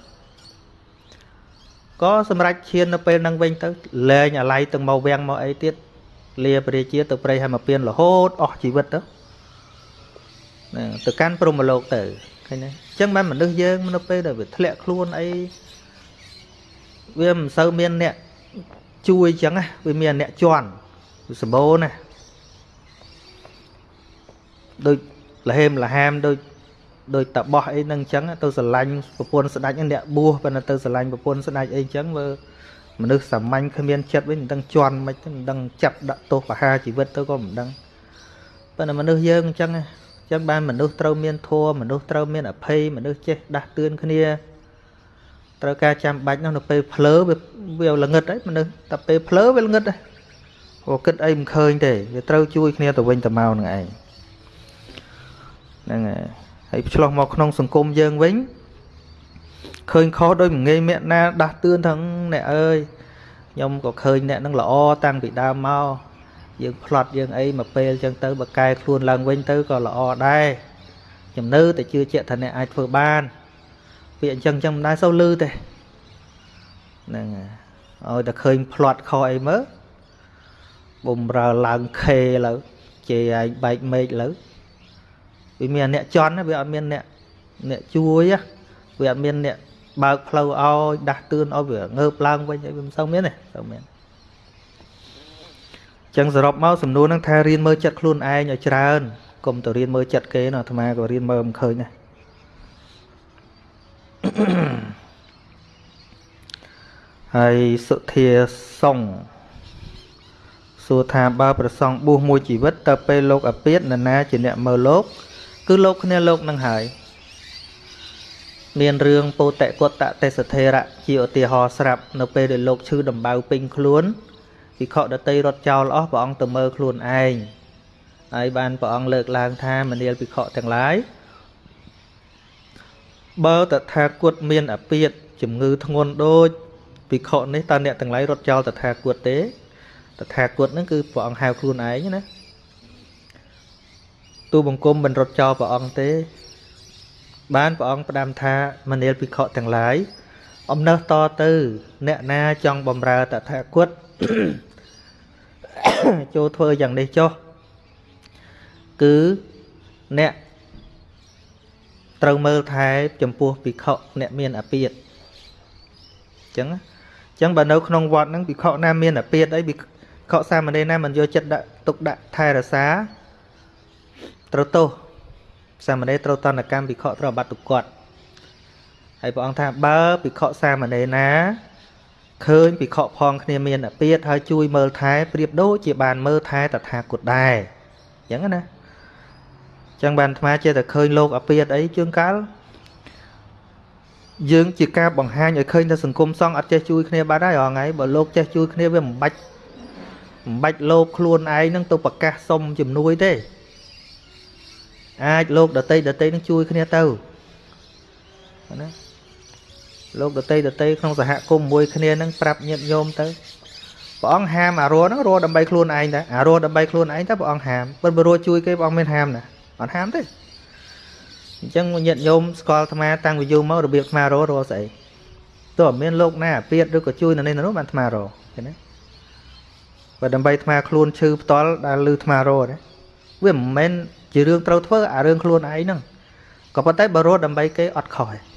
ក៏សម្រេចឈាននៅពេលហ្នឹងវិញទៅលែងអាឡ័យទាំងមកវាំងមកអីទៀតលាព្រះរាជាទៅព្រៃហើយមកពៀនរហូតអស់ជីវិតទៅទៅកាន់ព្រហ្មលោកទៅ ឃើញទេអញ្ចឹងមិនមនុស្សយើងនៅពេលដែលវាធ្លាក់ខ្លួនអីវាមិនសូវមានអ្នកជួយអញ្ចឹងណាវាមានអ្នកជន់វាសម្បូរណាដូចលហេមលហាមដូចដូចតបោះអីហ្នឹងអញ្ចឹងទៅស្រឡាញ់ប្រពន្ធស្ដេចអ្នកបួសប៉ុន្តែទៅស្រឡាញ់ប្រពន្ធស្ដេចអីអញ្ចឹងមើលមនុស្សសាមញ្ញគ្មានចិត្តវិញមិនដឹងជន់មិនមិនដឹងចាប់ដាក់ទោសបហាជីវិតទៅក៏មិនដឹងប៉ុន្តែមនុស្សយើងអញ្ចឹងអញ្ចឹងបានមនុស្សត្រូវមានធម៌មនុស្សត្រូវមានអភ័យមនុស្សចេះដាស់តឿនគ្នាត្រូវការចាំបាច់នោះនៅពេលភ្លើវាវាល្ងឹតហើយមនុស្សតែពេលភ្លើវាល្ងឹតហើយព្រោះគិតអីមិនឃើញទេវាត្រូវជួយគ្នាទៅវិញទៅមកនឹងឯងហ្នឹងហើយហើយឆ្លោះមកក្នុងសង្គមយើងវិញឃើញខុសដោយមិនងាយមាក់ណាដាស់តឿនថាអ្នកអើយខ្ញុំក៏ឃើញអ្នកនឹងល្អតាំងពីដើមមក យើងផ្លត់យើងអីមកពេលចឹងទៅបើកែខ្លួនឡើងវិញទៅក៏ល្អដែរខ្ញុំនៅតែជឿជាក់ថាអ្នកអាចធ្វើបានពាក្យអញ្ចឹងអញ្ចឹងមិនដែរសូវលឺទេហ្នឹងឲ្យតែឃើញផ្លត់ខុសអីមើលបំរើឡើងខេលើជេរឯងបែកមេឃលើវាមានអ្នកជន់វាអត់មានអ្នកអ្នកជួយវាអត់មានអ្នកបើកផ្លូវឲ្យដាស់តឿនឲ្យវាងើបឡើងវិញអីវាមិនសូវមានទេសូវមាន ចឹងសរុបមកសំណួរហ្នឹងថារៀនមើលចិត្តខ្លួនឯងឲ្យច្រើនកុំទៅរៀនមើលចិត្តគេណាអាត្មាក៏រៀនមើលមិនឃើញដែរហើយសុធាសុងសួរថាបើប្រសងបួសមួយជីវិតតើពេលលោកអាពាតនរណាជាអ្នកមើលលោក គឺលោកគ្នាលោកនឹងហើយមានរឿងពោតិកតទេសធេរៈជាឧទាហរណ៍ស្រាប់នៅពេលដែលលោកឈឺដំបៅពេញខ្លួន ភិក្ខុដតីរត់ចោលអស់ព្រះអង្គទៅមើលខ្លួនឯងហើយបានព្រះអង្គលើកឡើងថាមនាលភិក្ខុទាំងឡាយបើតថាគតមានអពាតជំងឺធ្ងន់ដូចភិក្ខុនេះតើអ្នកទាំងឡាយរត់ចោលតថាគតទេតថាគតហ្នឹងគឺព្រះអង្គហៅខ្លួនឯងណាទូបង្គំមិនរត់ចោលព្រះអង្គទេ បានព្រះអង្គផ្ដាំថាមនាលភិក្ខុទាំងឡាយអំណើសតទៅ អ្នកណាចង់បំរើតថាគត ចូលធ្វើយ៉ាងនេះចុះគឺអ្នកត្រូវមើលថែចំពោះភិក្ខុអ្នកមានអាពាតអញ្ចឹងអញ្ចឹងបើនៅក្នុងវត្តហ្នឹងភិក្ខុណាមានអាពាតអីភិក្ខុសាមណេរណាមិនយកចិត្តដាក់ទុកដាក់ថែរក្សាត្រូវទោសសាមណេរត្រូវតនកម្មភិក្ខុត្រូវបាត់ទុគាត់ហើយព្រះអង្គថាបើភិក្ខុសាមណេរណា ឃើញភិក្ខុផងគ្នាមានអាពាតហើយជួយមើលថែប្រៀបដូចជាបានមើលថែតថាគតដែរអញ្ចឹងណាចឹងបានអាត្មាចេះតែឃើញលោកអាពាតអីជួនកាលយើងជាការបង្ហាញឲ្យឃើញថាសង្គមសង្ឃអត់ចេះជួយគ្នាបាត់ហើយរងថ្ងៃបើលោកចេះជួយគ្នាវាមិនបាច់មិនបាច់លោកខ្លួនឯងនឹងទៅប្រកាសសុំជំនួយទេអាចលោកដតីដតីនឹងជួយគ្នាទៅណា លោកដតីដតីក្នុងសហគមន៍មួយគ្នានឹងប្រាប់ញាតិញោមទៅព្រះអង្គហាមអារោហ្នឹងរោដើម្បីខ្លួនឯងដែរអារោដើម្បីខ្លួនឯងតែព្រះអង្គហាមប៉ុន្តែរោជួយគេព្រះអង្គមានហាមណាអត់ហាមទេអញ្ចឹងញាតិញោមស្គាល់អាត្មាតាំងពីយូរមករបៀបអាត្មារោរោស្អីទោះអត់មានលោកណាអាពាតឬក៏ជួយនៅនេះនោះបានអាត្មារោឃើញទេបើដើម្បីអាត្មាខ្លួនឈឺផ្ទាល់ដែលលឺអាត្មារោទេវាមិនមែនជារឿងត្រូវធ្វើអារឿងខ្លួនឯងហ្នឹងក៏ប៉ុន្តែបើរត់ដើម្បីគេអត់ខុសទេ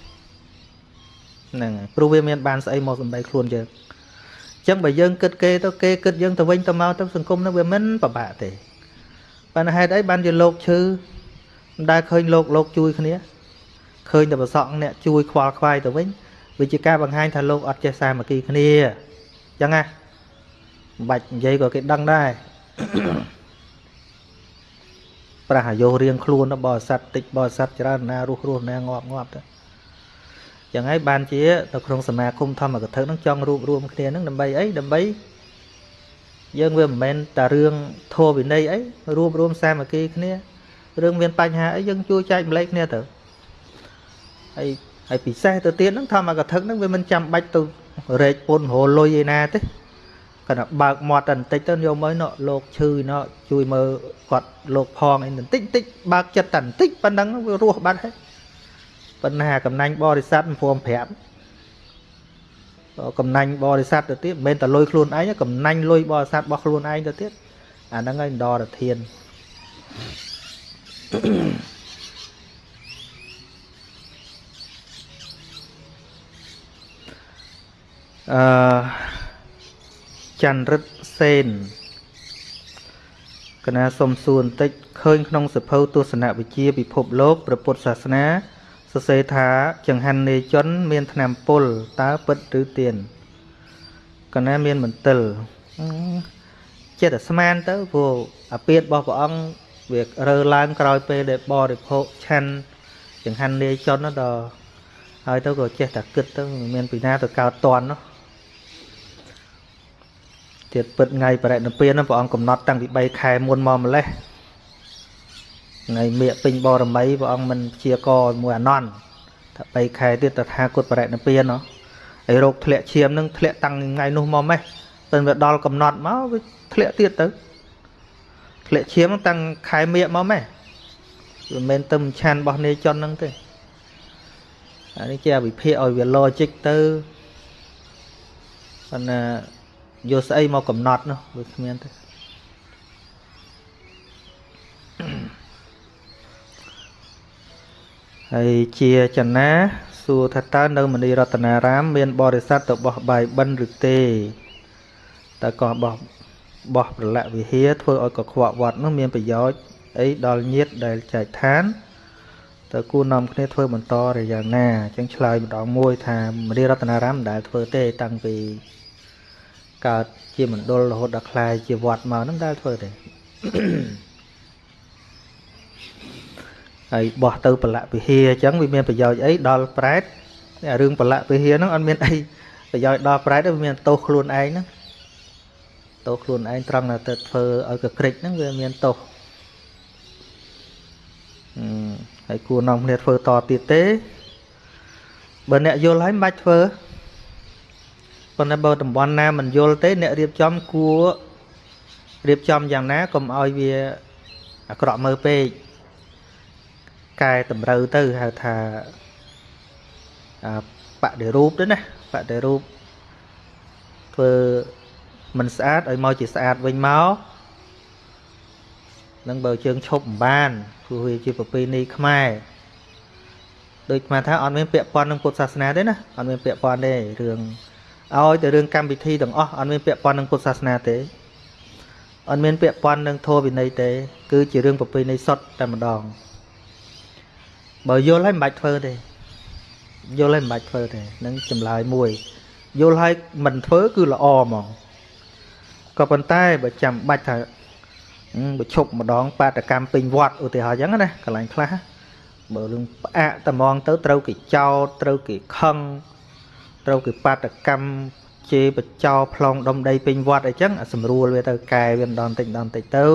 ហ្នឹងហើយព្រោះវាមានបានស្អីមកដើម្បីខ្លួនយើងអញ្ចឹងបើយើងគិតគេទៅគេគិតយើងទៅវិញទៅមកទៅសង្គមហ្នឹងវាមិនពិបាកទេប៉ុន្តែហេតុអីបានជាលោកឈឺមិនដែលឃើញលោកលោកជួយគ្នាឃើញតែប្រសក់អ្នកជួយខ្វល់ខ្វាយទៅវិញវាជាការបង្ហាញថាលោកអត់ចេះសាមគ្គីគ្នាអញ្ចឹងណាមិនបាច់និយាយក៏គេដឹងដែរប្រះអាយុរៀងខ្លួនបរិស័ទតិចបរិស័ទច្រើនណារស់រស់ណាងាប់ងាប់ទៅ ចឹងហើយបានជានៅក្នុងសមាគមធម្មកថានឹងចង់រួបរวมគ្នានឹងដើម្បីអីដើម្បីយើងវាមិនមែនតែរឿងធម៌វិន័យអីរួបរวมសាមគ្គីគ្នារឿងមានបញ្ហាអីយើងជួយចែកម្លែកគ្នាទៅហើយហើយពិសេសទៅទៀតហ្នឹងធម្មកថាហ្នឹងវាមិនចាំបាច់ទៅរែកពុនរលុយឯណាទេគាត់បើកមាត់តែបន្តិចទៅយកមកណោលោកឈឺណោជួយមើលគាត់លោកផងអីបន្តិចបន្តិចបើកចិត្តតែបន្តិចប៉ុណ្ណឹងវារស់បាត់ហើយ បញ្ហាកំណាញ់បរិស័ទមិនព្រមប្រាប់កំណាញ់បរិស័ទទៅទៀតមិនមែនតែលុយខ្លួនឯងកំណាញ់លុយបរិស័ទរបស់ខ្លួនឯងទៅទៀតអាហ្នឹងហើយដរធានអឺចន្ទរិទ្ធសេនកណាសុំសួរបន្តិចឃើញក្នុងសភៅទស្សនវិជ្ជាពិភពលោកព្រះពុទ្ធសាសនា សរសេរថាចង្ហាន់នេជន មានថ្នាំពុលតើពិតឬទៀនកណាមានមន្ទិលចិត្តតែស្មានទៅព្រោះអាពាតរបស់ព្រះអង្គវារើឡើងក្រោយពេលដែលបរិភោគឆាន់ចង្ហាន់នេជនដល់ហើយទៅក៏ចេះតែគិតទៅមានពីណាទៅកើតតន់នោះទៀតពិតថ្ងៃបរិណិព្វានព្រះអង្គកំណត់តាំងពី3ខែមុនមកម្លេះ ថ្ងៃមៀកពេញបរមីព្រះអង្គមិនជាកមួយអនន្តថា3ខែទៀតតថាគតបរិណិព្វានហ៎ហើយរោគធ្លាក់ឈាមនឹងធ្លាក់តាំងថ្ងៃនោះមកម៉េះទៅវាដល់កំណត់មកវាធ្លាក់ទៀតទៅធ្លាក់ឈាមតាំងខែមៀកមកម៉េះវាមិនមែនទៅឆានរបស់នេជនហ្នឹងទេអានេះជាវិភាគឲ្យវា logic ទៅប៉ុន្តែយកស្អីមកកំណត់នោះវាគ្មានទេ ហើយជាចនាសួរថាតើនៅមនីរតនារាម មានបរិស័ទទៅបោះបាយបិណ្ឌឬទេតើក៏បោះបោះប្រឡាក់វិហារធ្វើឲ្យកខ្វក់វត្តនោះមានប្រយោជន៍អីដល់ញាតដែលចែកឋានតើគូនាំគ្នាធ្វើបន្តរយ៉ាងណាអញ្ចឹងឆ្លើយម្ដងមួយ ថាមនីរតនារាមមិនដែលធ្វើទេ តាំងពីកើតជាមណ្ឌលរហូតដល់ក្លាយជាវត្តមកនឹងដែលធ្វើទេ Mm-hmm. ហើយបោះទៅប្រឡាក់ពិហាអញ្ចឹងវាមានប្រយោជន៍អីដល់ប្រែតរឿងប្រឡាក់ពិហាហ្នឹងអត់មានអីប្រយោជន៍ដល់ប្រែតវាមានទោសខ្លួនឯងហ្នឹងទោសខ្លួនឯងត្រង់ទៅធ្វើឲ្យកក្រិចហ្នឹងវាមានទោសហើយគួរនាំគ្នាធ្វើតទៀតទេបើអ្នកយល់ហើយមិនបាច់ធ្វើប៉ុន្តែបើតំបន់ណាមិនយល់ទេអ្នករៀបចំគួររៀបចំយ៉ាងណាកុំឲ្យវាអាក្រក់មើលពេក កែតម្រូវទៅហៅថាបដិរូបទៅណាបដិរូបធ្វើមិនស្អាតឲ្យមកជាស្អាតវិញមកនឹងបើជើងឈប់មិនបានព្រោះវាជាប្រពៃណីខ្មែរដូចស្មានថាអត់មានពាក់ព័ន្ធនឹងពុទ្ធសាសនាទេណាអត់មានពាក់ព័ន្ធទេរឿងឲ្យតែរឿងកម្មវិធីទាំងអស់អត់មានពាក់ព័ន្ធនឹងពុទ្ធសាសនាទេអត់មានពាក់ព័ន្ធនឹងធម៌វិន័យទេ គឺជារឿងប្រពៃណីសុទ្ធតែម្ដង បើយល់ហើយមិនបាច់ធ្វើទេយល់ហើយមិនបាច់ធ្វើទេនឹងចម្លើយមួយយល់ហើយមិនធ្វើគឺល្អហ្មងក៏ប៉ុន្តែបើចាំបាច់ថាបើឈប់ម្ដង បាតកម្មពេញវត្តឧទាហរណ៍អញ្ចឹងណាកន្លែងខ្លះបើរឿងផ្អាកតែហ្មងទៅត្រូវគេចោតត្រូវគេខឹងត្រូវគេបាតកម្មជេរបចោប្លង់ដុំដីពេញវត្តអីចឹងស្រួលវាទៅកែវាម្ដងតិចម្ដងតិចទៅ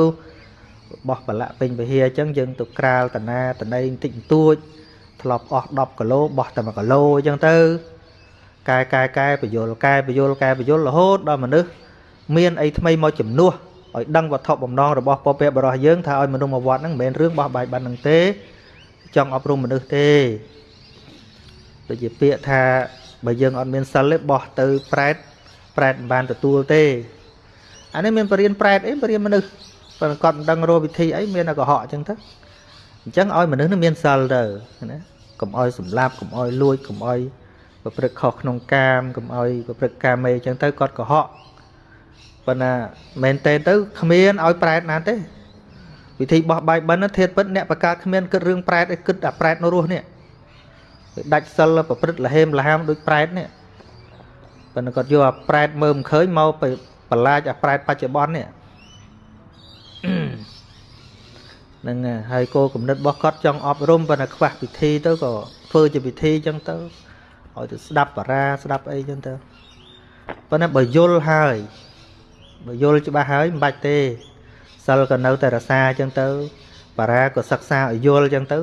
បោះប្រឡាក់ពេញវិហារអញ្ចឹងយើងទៅក្រាលតាណាតណៃបន្តិចបន្តួចធ្លាប់អស់10គីឡូបោះតែ1គីឡូអញ្ចឹងទៅកែកែកែបយលកែបយលកែបយលរហូតដល់មនុស្សមានអីថ្មីមកជំនួសឲ្យដឹងវត្ថុបំណងរបស់ពពែបរោះយើងថាឲ្យមនុស្សមកវត្តហ្នឹងមិនមែនរឿងបោះបាយបានហ្នឹងទេ ចង់អប់រំមនុស្សទេដូចជាពាក្យថាបើយើងអត់មានសិលទេបោះទៅប្រែតប្រែតមិនបានទទួលទេអានេះមានបរិញ្ញាប្រែតអីបរិញ្ញាមនុស្ស ប៉ុន្តែគាត់មិនដឹងរកវិធីអីមានតែកុហកអញ្ចឹងទៅអញ្ចឹងឲ្យមនុស្សនឹងមានសិលទៅណាកុំឲ្យសម្លាប់កុំឲ្យលួចកុំឲ្យប្រព្រឹត្តខុសក្នុងកាមកុំឲ្យប្រព្រឹត្តកាមេអញ្ចឹងទៅគាត់កុហកប៉ុន្តែមែនទេទៅគ្មានឲ្យប្រែតណាទេវិធីបោះបាយបិណ្ឌធាតពិតអ្នកបកើតគ្មានគិតរឿងប្រែតឯគិតអាប្រែតនៅរស់នេះវាដាច់សិលប្រព្រឹត្តលហេមលហាមដូចប្រែតនេះប៉ុន្តែគាត់យកអាប្រែតមើលមិនឃើញមកទៅបន្លាចអាប្រែតបច្ចុប្បន្ននេះ ហ្នឹងហើយគោលគំនិតរបស់គាត់ចង់អប់រំប៉ុន្តែខ្វះពិធីទៅក៏ធ្វើជាពិធីអញ្ចឹងទៅឲ្យទៅស្ដាប់បារាស្ដាប់អីអញ្ចឹងទៅប៉ុន្តែបើយល់ហើយបើយល់ច្បាស់ហើយមិនបាច់ទេសិលក៏នៅតែរសាអញ្ចឹងទៅបារាក៏សិក្សាឲ្យយល់អញ្ចឹងទៅ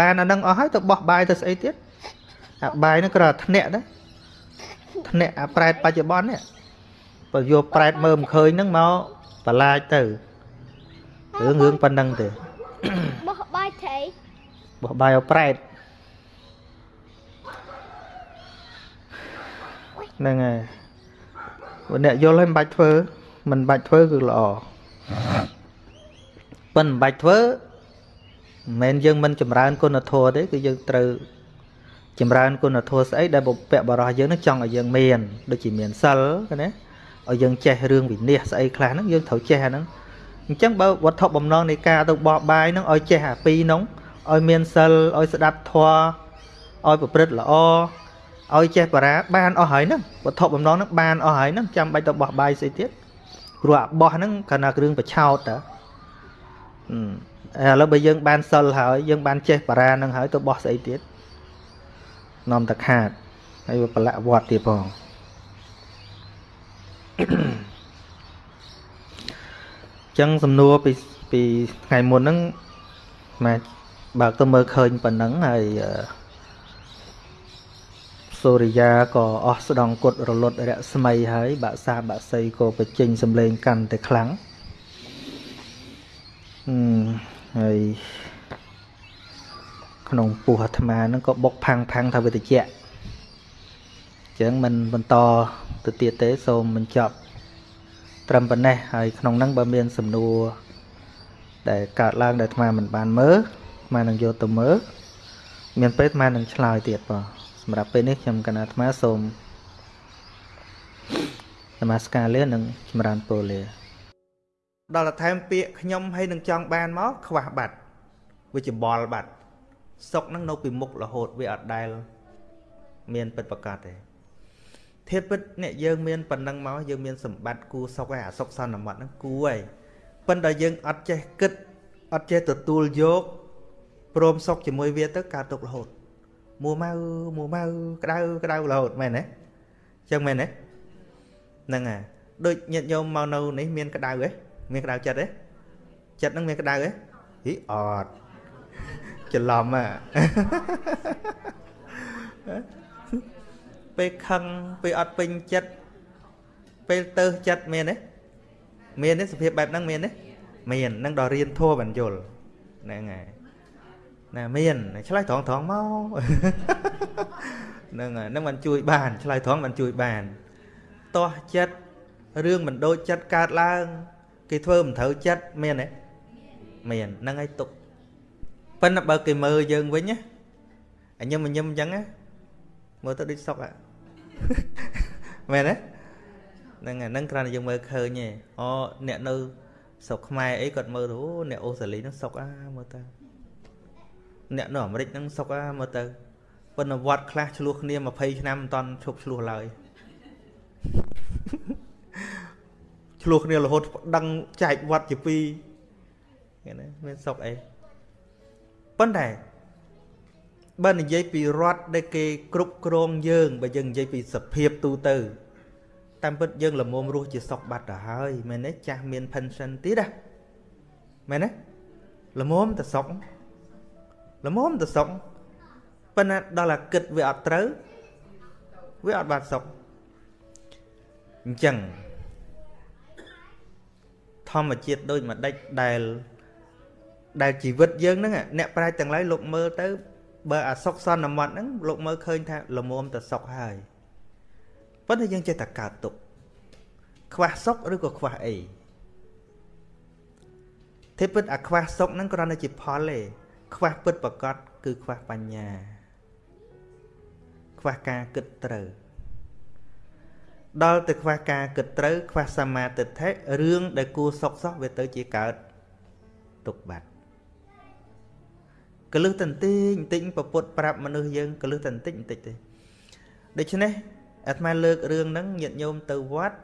បានអានឹងអស់ហើយទៅបោះបាយទៅស្អីទៀតអាបាយហ្នឹងគ្រាន់តែធ្នាក់ដែរធ្នាក់អាប្រែតបច្ចុប្បន្ននេះបើយកប្រែតមើលមិនឃើញហ្នឹងមកបន្លាចទៅ រឿងរឿងប៉ុណ្ណឹងទេបោះបាយត្រីបោះបាយឲ្យប្រែតហ្នឹងហើយបើអ្នកយល់ហើយមិនបាច់ធ្វើមិនបាច់ធ្វើគឺល្អប៉ុន្តែមិនបាច់ធ្វើមិនមែនយើងមិនចម្រើនគុណធម៌ទេគឺយើងត្រូវចម្រើនគុណធម៌ស្អីដែលបុព្វបរោះយើងនឹងចង់ឲ្យយើងមានដូចជាមានសិលណាឲ្យយើងចេះរឿងវិន័យស្អីខ្លះហ្នឹងយើងត្រូវចេះអាហ្នឹង អញ្ចឹងបើវត្ថុបំណងនៃការទៅបោះបាយហ្នឹងឲ្យចេះអាពីរហ្នឹងឲ្យមានសិលឲ្យស្ដាប់ធម៌ឲ្យប្រព្រឹត្តល្អឲ្យចេះបារាបានអស់ហើយហ្នឹងវត្ថុបំណងហ្នឹងបានអស់ហើយហ្នឹងចាំបាច់ទៅបោះបាយស្អីទៀតព្រោះអាបោះហ្នឹងគ្រាន់តែគ្រឿងប្រឆោតតាឥឡូវបើយើងបានសិលហើយយើងបានចេះបារាហ្នឹងហើយទៅបោះស្អីទៀតនាំតែខាតហើយប្រឡាក់វត្តទៀតផង ចឹងសំណួរពីពីថ្ងៃមុនហ្នឹងមកបើកទៅមើលឃើញប៉ុណ្ណឹងហើយសូរិយាក៏អស់ស្ដង់គុតរលត់រស្មីហើយបាក់សាបាក់សីក៏បញ្ចេញសម្លេងកាន់តែខ្លាំងអឺហើយក្នុងពោះអាត្មាហ្នឹងក៏បុកផាំងផាំងថាវាតិចអញ្ចឹងមិនបន្តទៅទៀតទេសូមបញ្ចប់ ត្រឹមប៉ុណ្ណេះហើយក្នុងហ្នឹងបើមានសំណួរដែលកើតឡើងដែលអាត្មាមិនបានមើលអាត្មានឹងយកទៅមើលមានពេលអាត្មានឹងឆ្លើយទៀតបងសម្រាប់ពេលនេះខ្ញុំកណាអាត្មាសូមនមស្ការលានិងចម្រើនពរលា ដល់តែថែមពាក្យខ្ញុំហើយនឹងចង់បានមកខ្វះបាត់វាច្បល់បាត់សុកនឹងនៅពីមុខរហូតវាអត់ដែល មានពិតប្រកបទេ ធៀបពិតអ្នកយើងមានប៉ុណ្ណឹងមកយើងមានសម្បត្តិគួសុកហើយអាសុកសន្មត់ហ្នឹងគួហើយប៉ុន្តែយើងអត់ចេះគិតអត់ចេះទទួលយកព្រមសុកជាមួយវាទៅកើតទុករហូតមួម៉ៅមួម៉ៅក្តៅក្តៅរហូតមែនទេអញ្ចឹងមែនទេហ្នឹងហើយដូចញាតិញោមមកនៅនេះមានក្តៅទេមានក្តៅចិត្តទេចិត្តហ្នឹងមានក្តៅទេហីអត់ច្រឡំហ่ะ ពេលខឹងពេលអត់ពេញចិត្តពេលទៅចិត្តមានទេមានទេសភាពបែបហ្នឹងមានទេមាននឹងដល់រៀនធัวបញ្យលហ្នឹងហើយណាមានឆ្លើយត្រង់ត្រង់មកហ្នឹងហើយហ្នឹងមិនជួយបានឆ្លើយត្រង់មិនជួយបានតោះចិត្តរឿងមិនដូចចិត្តកើតឡើង គេធ្វើមិនត្រូវចិត្តមានទេមានហ្នឹងហើយទុកប៉ុន្តែបើគេមើលយើងវិញណាអញញឹមញឹមអញ្ចឹងណា មើលទៅដូចសុកហ่ะមែនទេហ្នឹងហ្នឹងគ្រាន់តែយើងមើលឃើញទេអូអ្នកនៅស្រុកខ្មែរអីគាត់មើលទៅអូអ្នកអូស្ត្រាលីហ្នឹងសុកអាមើលទៅអ្នកនៅអាមេរិកហ្នឹងសុកអាមើលទៅប៉ុន្តែវត្តខ្លះឆ្លោះគ្នា20ឆ្នាំមិនតាន់ឈប់ឆ្លោះឡើយឆ្លោះគ្នារហូតដឹងចែកវត្តជាពីរឃើញទេមានសុកអីប៉ុន្តែ បើនិយាយពីរដ្ឋដែលគេគ្រប់គ្រងយើងបើយើងនិយាយពីសភាពទូទៅតាមពិតយើងលមុំរស់ជាសុកបាត់ទៅហើយមែនទេចាស់មាន pension ទៀតណាមែនទេលមុំទៅសុកលមុំទៅសុកប៉ុន្តែដល់តែគិតវាអត់ត្រូវវាអត់បានសុកអញ្ចឹងធម្មជាតិដូចម្ដេចដែលដែលជីវិតយើងហ្នឹងអ្នកប្រាជ្ញទាំងឡាយលោកមើលទៅ បើអាសុកសន្មត់ហ្នឹងលោកមើលឃើញថាលមុំទៅសុកហើយប៉ុន្តែយើងចេះតែកើតទុកខ្វះសុកឬក៏ខ្វះអីទេពិតអាខ្វះសុកហ្នឹងគ្រាន់តែជាផលទេខ្វះពិតប្រកបគឺខ្វះបញ្ញា ខ្វះការគិតត្រូវដល់ទៅខ្វះការគិតត្រូវខ្វះសមាទិដ្ឋិរឿងដែលគួរសុកសោះវាទៅជាកើតទុកបាត់ កលឹះតន្តិចបន្តិចពពុតប្រាប់មនុស្សយើងកលឹះតន្តិចបន្តិចទេដូច្នេះអាត្មាលើករឿងហ្នឹងញាតិញោមទៅវត្ត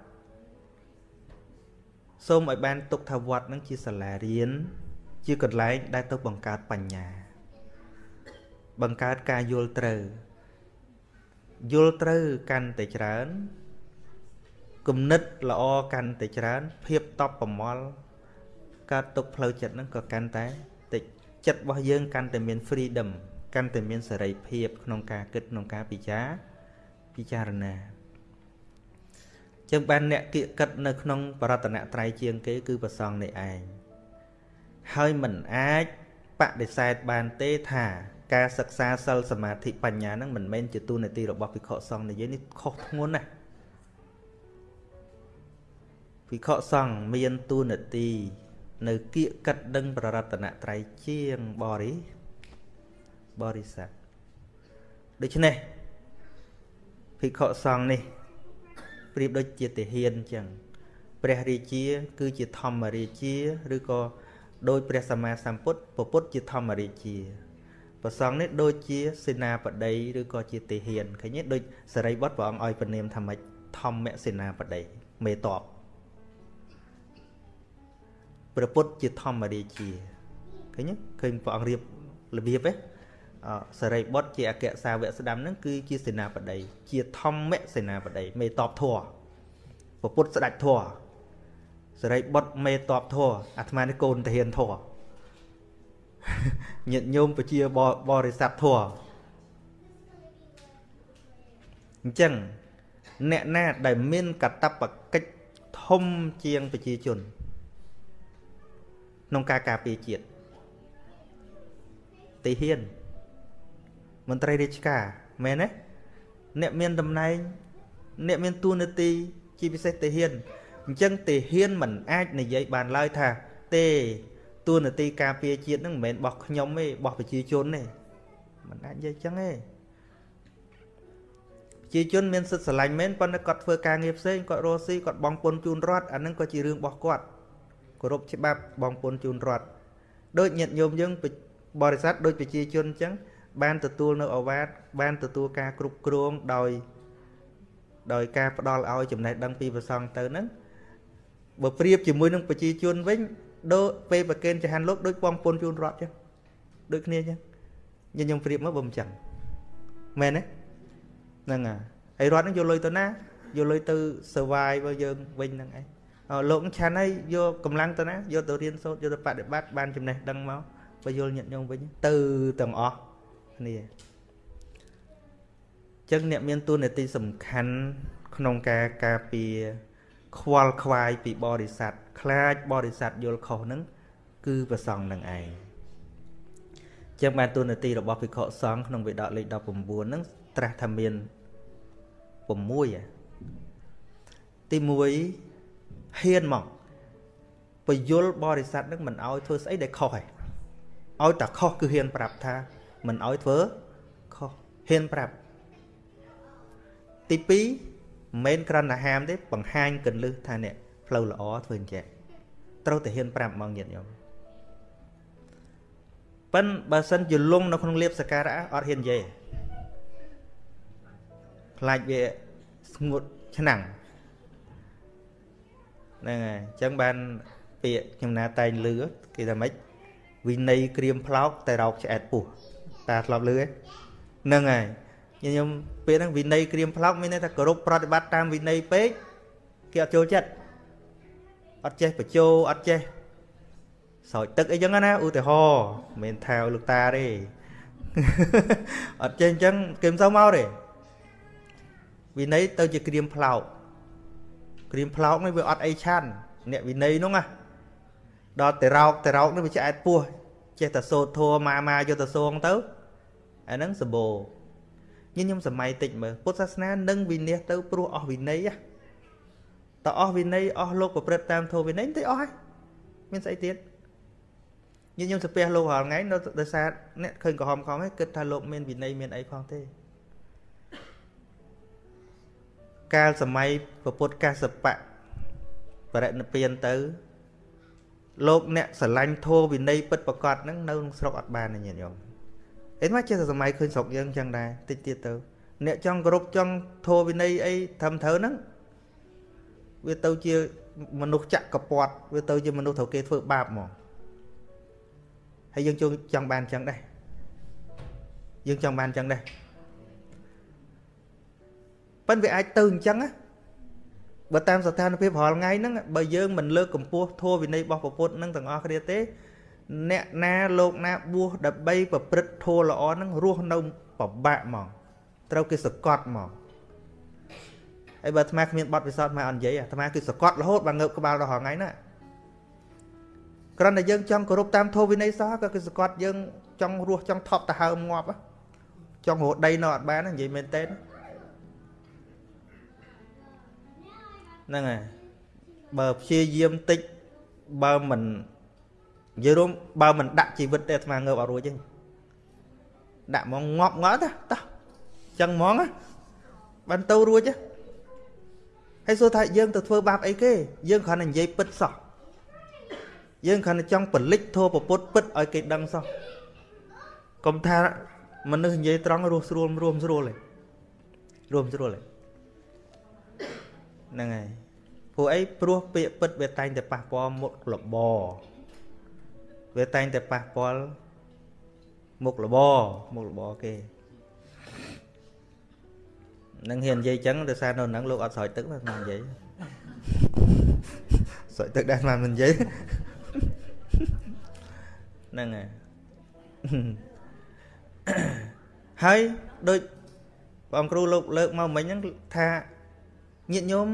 សូមឲ្យបានទុកថាវត្តហ្នឹងជាសាលារៀនជាកន្លែងដែលទៅបង្កើតបញ្ញា បង្កើតការយល់ត្រូវយល់ត្រូវកាន់តែច្រើនគំនិតល្អកាន់តែច្រើន ភាពតបប្រមល់កើតទុកផ្លូវចិត្តហ្នឹងក៏កាន់តែតិ ចចិត្តរបស់យើងកាន់តែមាន freedom កាន់តែមានសេរីភាព ក្នុងការគិតក្នុងការពិចារពិចារណាចឹងបានអ្នកគៀកកិតនៅក្នុងបរតនត្រ័យជាងគេ គឺប្រសងនេះឯងហើយមិនអាចបដិសេធបានទេថាការសិក្សាសិលសមាធិបញ្ញាហ្នឹងមិនមែនជាទូនាទីរបស់ភិក្ខុសង្ឃនិយាយនេះខុសធ្ងន់ណាស់ភិក្ខុសង្ឃមានទូនាទី នៅគៀកកិតដឹងប្ររតនត្រ័យជាងបរិបរិស័ទដូច្នេះភិក្ខុសង្ឃនេះប្រៀបដូចជាទាហានអញ្ចឹងព្រះរាជា គឺជាធម្មរាជាឬក៏ដោយព្រះសម្មាសម្ពុទ្ធពពុទ្ធជាធម្មរាជាប្រសងនេះដូចជាសេនាបតីឬក៏ជាទេហ៊ានឃើញទេដូចសរិបុត្រព្រះអង្គឲ្យពនាមថាម៉េចធម្មសេនាបតីមេតប ព្រះពុទ្ធជាធម្មរាជាឃើញទេឃើញព្រះអង្គរៀបរបៀបទេអសរិបុត្រជាអគ្គសាវកស្ដាំហ្នឹងគឺជាសេនាបតីជាធម្មសេនាបតីមេតបធัวព្រះពុទ្ធស្ដេចធัวសរិបុត្រមេតបធัวអាត្មានេះកូនទាហានធัวញាតិញោមប្រជាបរិស័ទធัวអញ្ចឹងអ្នកណាដែលមានកតបកិច្ចធំជាងប្រជាជន ក្នុងការការពារជាតិទីហ៊ានមន្ត្រីរាជការមែនទេអ្នកមានតំណែងអ្នកមានទួនាទីជាពិសេសទាហានអញ្ចឹងទាហានមិនអាចនិយាយបានឡើយថាទេទួនាទីការពារជាតិហ្នឹងមិនមែនរបស់ខ្ញុំទេរបស់ប្រជាជនទេមិនអាចនិយាយអញ្ចឹងទេប្រជាជនមានសិទ្ធិស្រឡាញ់មែនប៉ុន្តែគាត់ធ្វើការងារផ្សេងគាត់រស់ស៊ីគាត់បងពុនជូនរដ្ឋអាហ្នឹងក៏ជារឿងរបស់គាត់ គោរពច្បាប់បងពុនជូនរដ្ឋដូចញាតិញោមយើងបរិស័ទដូចប្រជាជនអញ្ចឹងបានទទួលនៅអវាទបានទទួលការគ្រប់គ្រងដោយដោយការផ្ដល់ឲ្យចំណេះដឹងពីប្រសងទៅហ្នឹងបើប្រៀបជាមួយនឹងប្រជាជនវិញដូចពេលប្រកេនចហានលោកដូចបងពុនជូនរត់ចឹងដូចគ្នាចឹងញញុំប្រៀបមកបើមិនចឹងមែនទេហ្នឹងហើយរត់ហ្នឹងយកលុយទៅណាយកលុយទៅ survive របស់យើងវិញហ្នឹងឯង លោកឆាន់ហើយយកកម្លាំងទៅណាយកទៅរៀនសូត្រយកទៅបដិបត្តិបានចំណេះដឹងមកបើយល់ញាតញោមវិញទៅទាំងអស់គ្នាចឹងអ្នកមានតួនាទីសំខាន់ក្នុងការការពារខ្វល់ខ្វាយពីបរិស័ទខ្លាចបរិស័ទយល់ខុសហ្នឹងគឺប្រសងនឹងឯងចឹងបានតួនាទីរបស់ភិក្ខុសង្ឃក្នុងវិដកលេខ19ហ្នឹងត្រាស់ថាមាន6ទី1 ហ៊ានមកបយលបរិស័ទនឹងមិនអោយធ្វើស្អីដែលខុសឯងឲ្យតែខុសគឺហ៊ានប្រាប់ថាមិនអោយធ្វើខុសហ៊ានប្រាប់ទី2មិនមែនគ្រាន់តែហាមទេបង្ហាញកលឹះថាអ្នកផ្លូវល្អធ្វើអញ្ចឹងត្រូវតែហ៊ានប្រាប់មកញាតិញោមប៉ិនបើសិនជាលងនៅក្នុងលៀបសការៈអត់ហ៊ាននិយាយខ្លាចវាស្ងួតឆ្នាំង ហ្នឹងហើយអញ្ចឹងបានពាក្យខ្ញុំណាតែងលឺគេថាម៉េចវិន័យក្រៀមផ្លោកតែរោកឆ្អែតពោះតាធ្លាប់លឺហ្នឹងហើយខ្ញុំពេលហ្នឹងវិន័យក្រៀមផ្លោកមានន័យថាគោរពប្រតិបត្តិតាមវិន័យពេកគេអត់ចូលចិត្តអត់ចេះបញ្ចោអត់ចេះស្រោចទឹកអីចឹងណាឧទាហរណ៍មិនថាឲ្យលោកតាទេអត់ចេះអញ្ចឹងគេមិនសូវមកទេវិន័យទៅជាក្រៀមផ្លោក ក្រៀមផ្លោកនេះវាអត់អីឆាន់អ្នកវិន័យនោះណាដល់តែរោកតែរោកនេះវាឆ្អែតពោះចេះតែសូត្រធัวម៉ាម៉ាយកទៅសងទៅអាហ្នឹងសម្បូរញញឹមសម័យតិចមើលពុទ្ធសាសនានឹងវិនិច្ឆ័យទៅព្រោះអស់វិន័យតើអស់វិន័យអស់លោកប្រព្រឹត្តតាមធម៌វិន័យទៅអស់ហើយមានស្អីទៀតញញឹមសាពះលោករាល់ថ្ងៃនៅដោយសារអ្នកឃើញក្រហមខំហើយគិតថាលោកមានវិន័យមានអីផងទេ កាលសម័យពុទ្ធកាសបៈបរិនិព្វានទៅ លោកអ្នកស្រឡាញ់ធម៌វិន័យពិតប្រកបហ្នឹងនៅក្នុងស្រុកអត់បានទេញាតិញោមអីមកចេះតែសម័យឃើញស្រុកយើងអញ្ចឹងដែរតិចទៀតទៅ អ្នកចង់គោរពចង់ធម៌វិន័យអីត្រឹមត្រូវហ្នឹងវាទៅជាមនុស្សចាក់កពាត់វាទៅជាមនុស្សត្រូវគេធ្វើបាបហ្មងហើយយើងចង់បានអញ្ចឹងដែរយើងចង់បានអញ្ចឹងដែរ ប៉ិនវាអាចទៅអញ្ចឹងណាបើតាមស្ថានភាពរាល់ថ្ងៃហ្នឹងបើយើងមិនលើកកម្ពស់ធម៌វិន័យរបស់ពុទ្ធនឹងទាំងអស់គ្នាទេ អ្នកណាលោកណាបួសដើម្បីប្រព្រឹត្តធម៌ល្អហ្នឹងរស់នៅពិបាកហ្មងត្រូវគេសកត់ហ្មងហើយបើអាត្មាគ្មានបទពិសោធន៍មកអត់និយាយអាត្មាគឺសកត់រហូតបើងើបក្បាលដល់ថ្ងៃណាគ្រាន់តែយើងចង់គោរពតាមធម៌វិន័យសោះក៏គឺសកត់យើងចង់រស់ចង់ថប់ទៅហើមងាប់ចង់រស់ដីនៅអត់បាននិយាយមែនទេ ហ្នឹងហើយបើព្យាយាមតិចបើមិននិយាយរួមបើមិនដាក់ជីវិតទេអាត្មាងើបអត់រួចទេដាក់ហ្មងងាប់ងាប់ទៅតោះចឹងហ្មងបានទៅរួចហើយសួរថាយើងទៅធ្វើបាបអីគេ យើងគ្រាន់តែនិយាយពិតសោះយើងគ្រាន់តែចង់ពលិចធัวពពុតពិតឲ្យគេដឹងសោះកុំថាមនុស្សនិយាយត្រង់រស់ស្រួលរួមស្រួលទេរួមស្រួលទេ ហ្នឹងហើយព្រោះអីព្រោះពាក្យពិតវាតែងតែប៉ះពាល់មុខលបវាតែងតែប៉ះពាល់មុខលបមុខលបគេនឹងហ៊ាននិយាយចឹងដោយសារនៅហ្នឹងលោកអត់ស្រោចទឹកណាមិននិយាយស្រោចទឹកដែរមិននិយាយហ្នឹងហើយហើយដូចបងគ្រូលោកលើកមកមិញហ្នឹងថា ញាតិញោម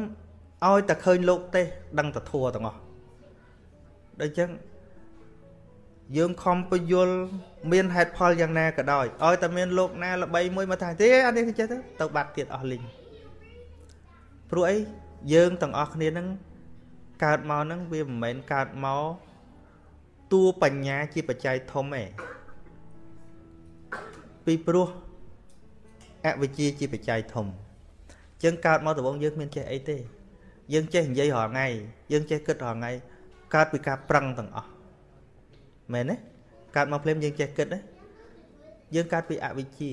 ឲ្យតែឃើញលោកទេដឹងតែធัวទាំងអស់ដូចចឹងយើងខំពយល់មានហេតុផលយ៉ាងណាក៏ដោយឲ្យតែមានលោកណាល្បីមួយមកថាទេអានេះចេះទៅទៅបាត់ទៀតអស់លីងព្រោះអីយើងទាំងអស់គ្នានឹងកើតមកហ្នឹងវាមិនមែនកើតមកតួបញ្ញាជាបច្ច័យធំទេពីព្រោះអវិជ្ជាជាបច្ច័យធំ ចឹងកើតមកដំបូងយើងគ្មានចេះអីទេ យើងចេះនិយាយរាល់ថ្ងៃយើងចេះគិតរាល់ថ្ងៃកើតពីការប្រឹងទាំងអស់មែនទេកើតមកភ្លាមយើងចេះគិតណាយើងកើតពីអវិជ្ជា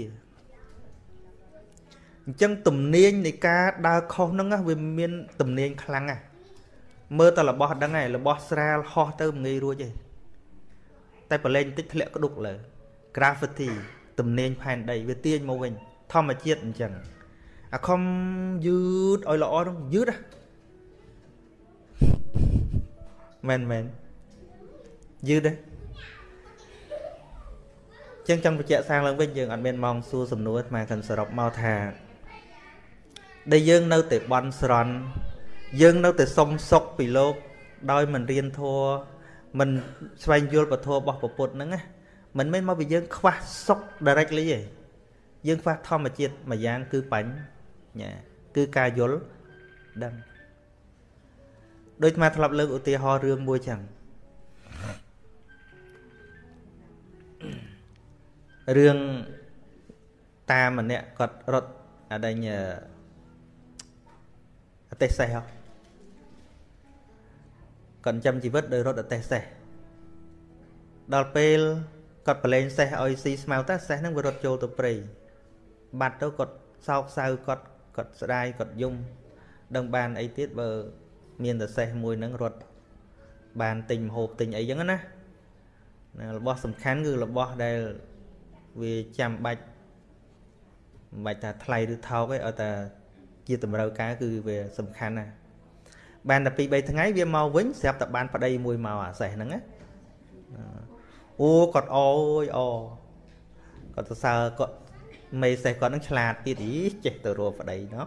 អញ្ចឹងទំនាញនៃការដើរខុសហ្នឹងវាមានទំនាញខ្លាំងណាស់មើលតែរបស់ដឹងហើយរបស់ស្រាលហោះទៅមិនងាយរួចទេតែប្រឡែងបន្តិចធ្លាក់ក្ដុកលើ gravity ទំនាញផែនដីវាទាញមកវិញធម្មជាតិអញ្ចឹង អាខំយឺតឲ្យល្អហ្នឹងយឺតហ៎មែនមែនយឺតទេចឹងចង់បញ្ជាក់សាងឡើងវិញយើងអត់មានម៉ោងសួរសំណួរអាខាងសរុបមកថាដែលយើងនៅតែបន់ស្រន់យើងនៅតែសុំសុខពីលោក ដោយមិនរៀនធัวមិនស្វែងយល់ពធរបស់ពពុទ្ធហ្នឹងណាមិនមែនមកពីយើងខ្វះសុខ directly ទេយើងខ្វះធម្មជាតិមួយយ៉ាងគឺបញ្ញា គឺការយល់ដឹងដូចមកធ្លាប់លើកឧទាហរណ៍រឿងមួយចឹងរឿងតាម្នាក់គាត់រត់អដែងអទេសសេះគាត់ចាំជីវិតដោយរត់អទេសសេះដល់ពេលគាត់ប្រឡែងសេះឲ្យស៊ីស្មៅតាសេះហ្នឹងវារត់ចូលទៅព្រៃបាត់ទៅគាត់សោកសៅគាត់ គាត់ស្ដាយគាត់យំដឹងបានអីទៀតបើ មានតែសេះមួយហ្នឹងរត់បានទិញមហូបទិញអីចឹងណារបស់សំខាន់គឺរបស់ដែលវាចាំបាច់មិនបាច់ថាថ្លៃឬថោកទេឲ្យតែជាតម្រូវការគឺវាសំខាន់ណាស់បានតែ2 3ថ្ងៃវាមកវិញស្រាប់តែបានប្តីមួយមកអាសេះហ្នឹងណាអូគាត់អើយអគាត់សរសើរគាត់ មេសេះគាត់នឹងឆ្លាតទៀតអីចេះទៅរកប្តីណោះ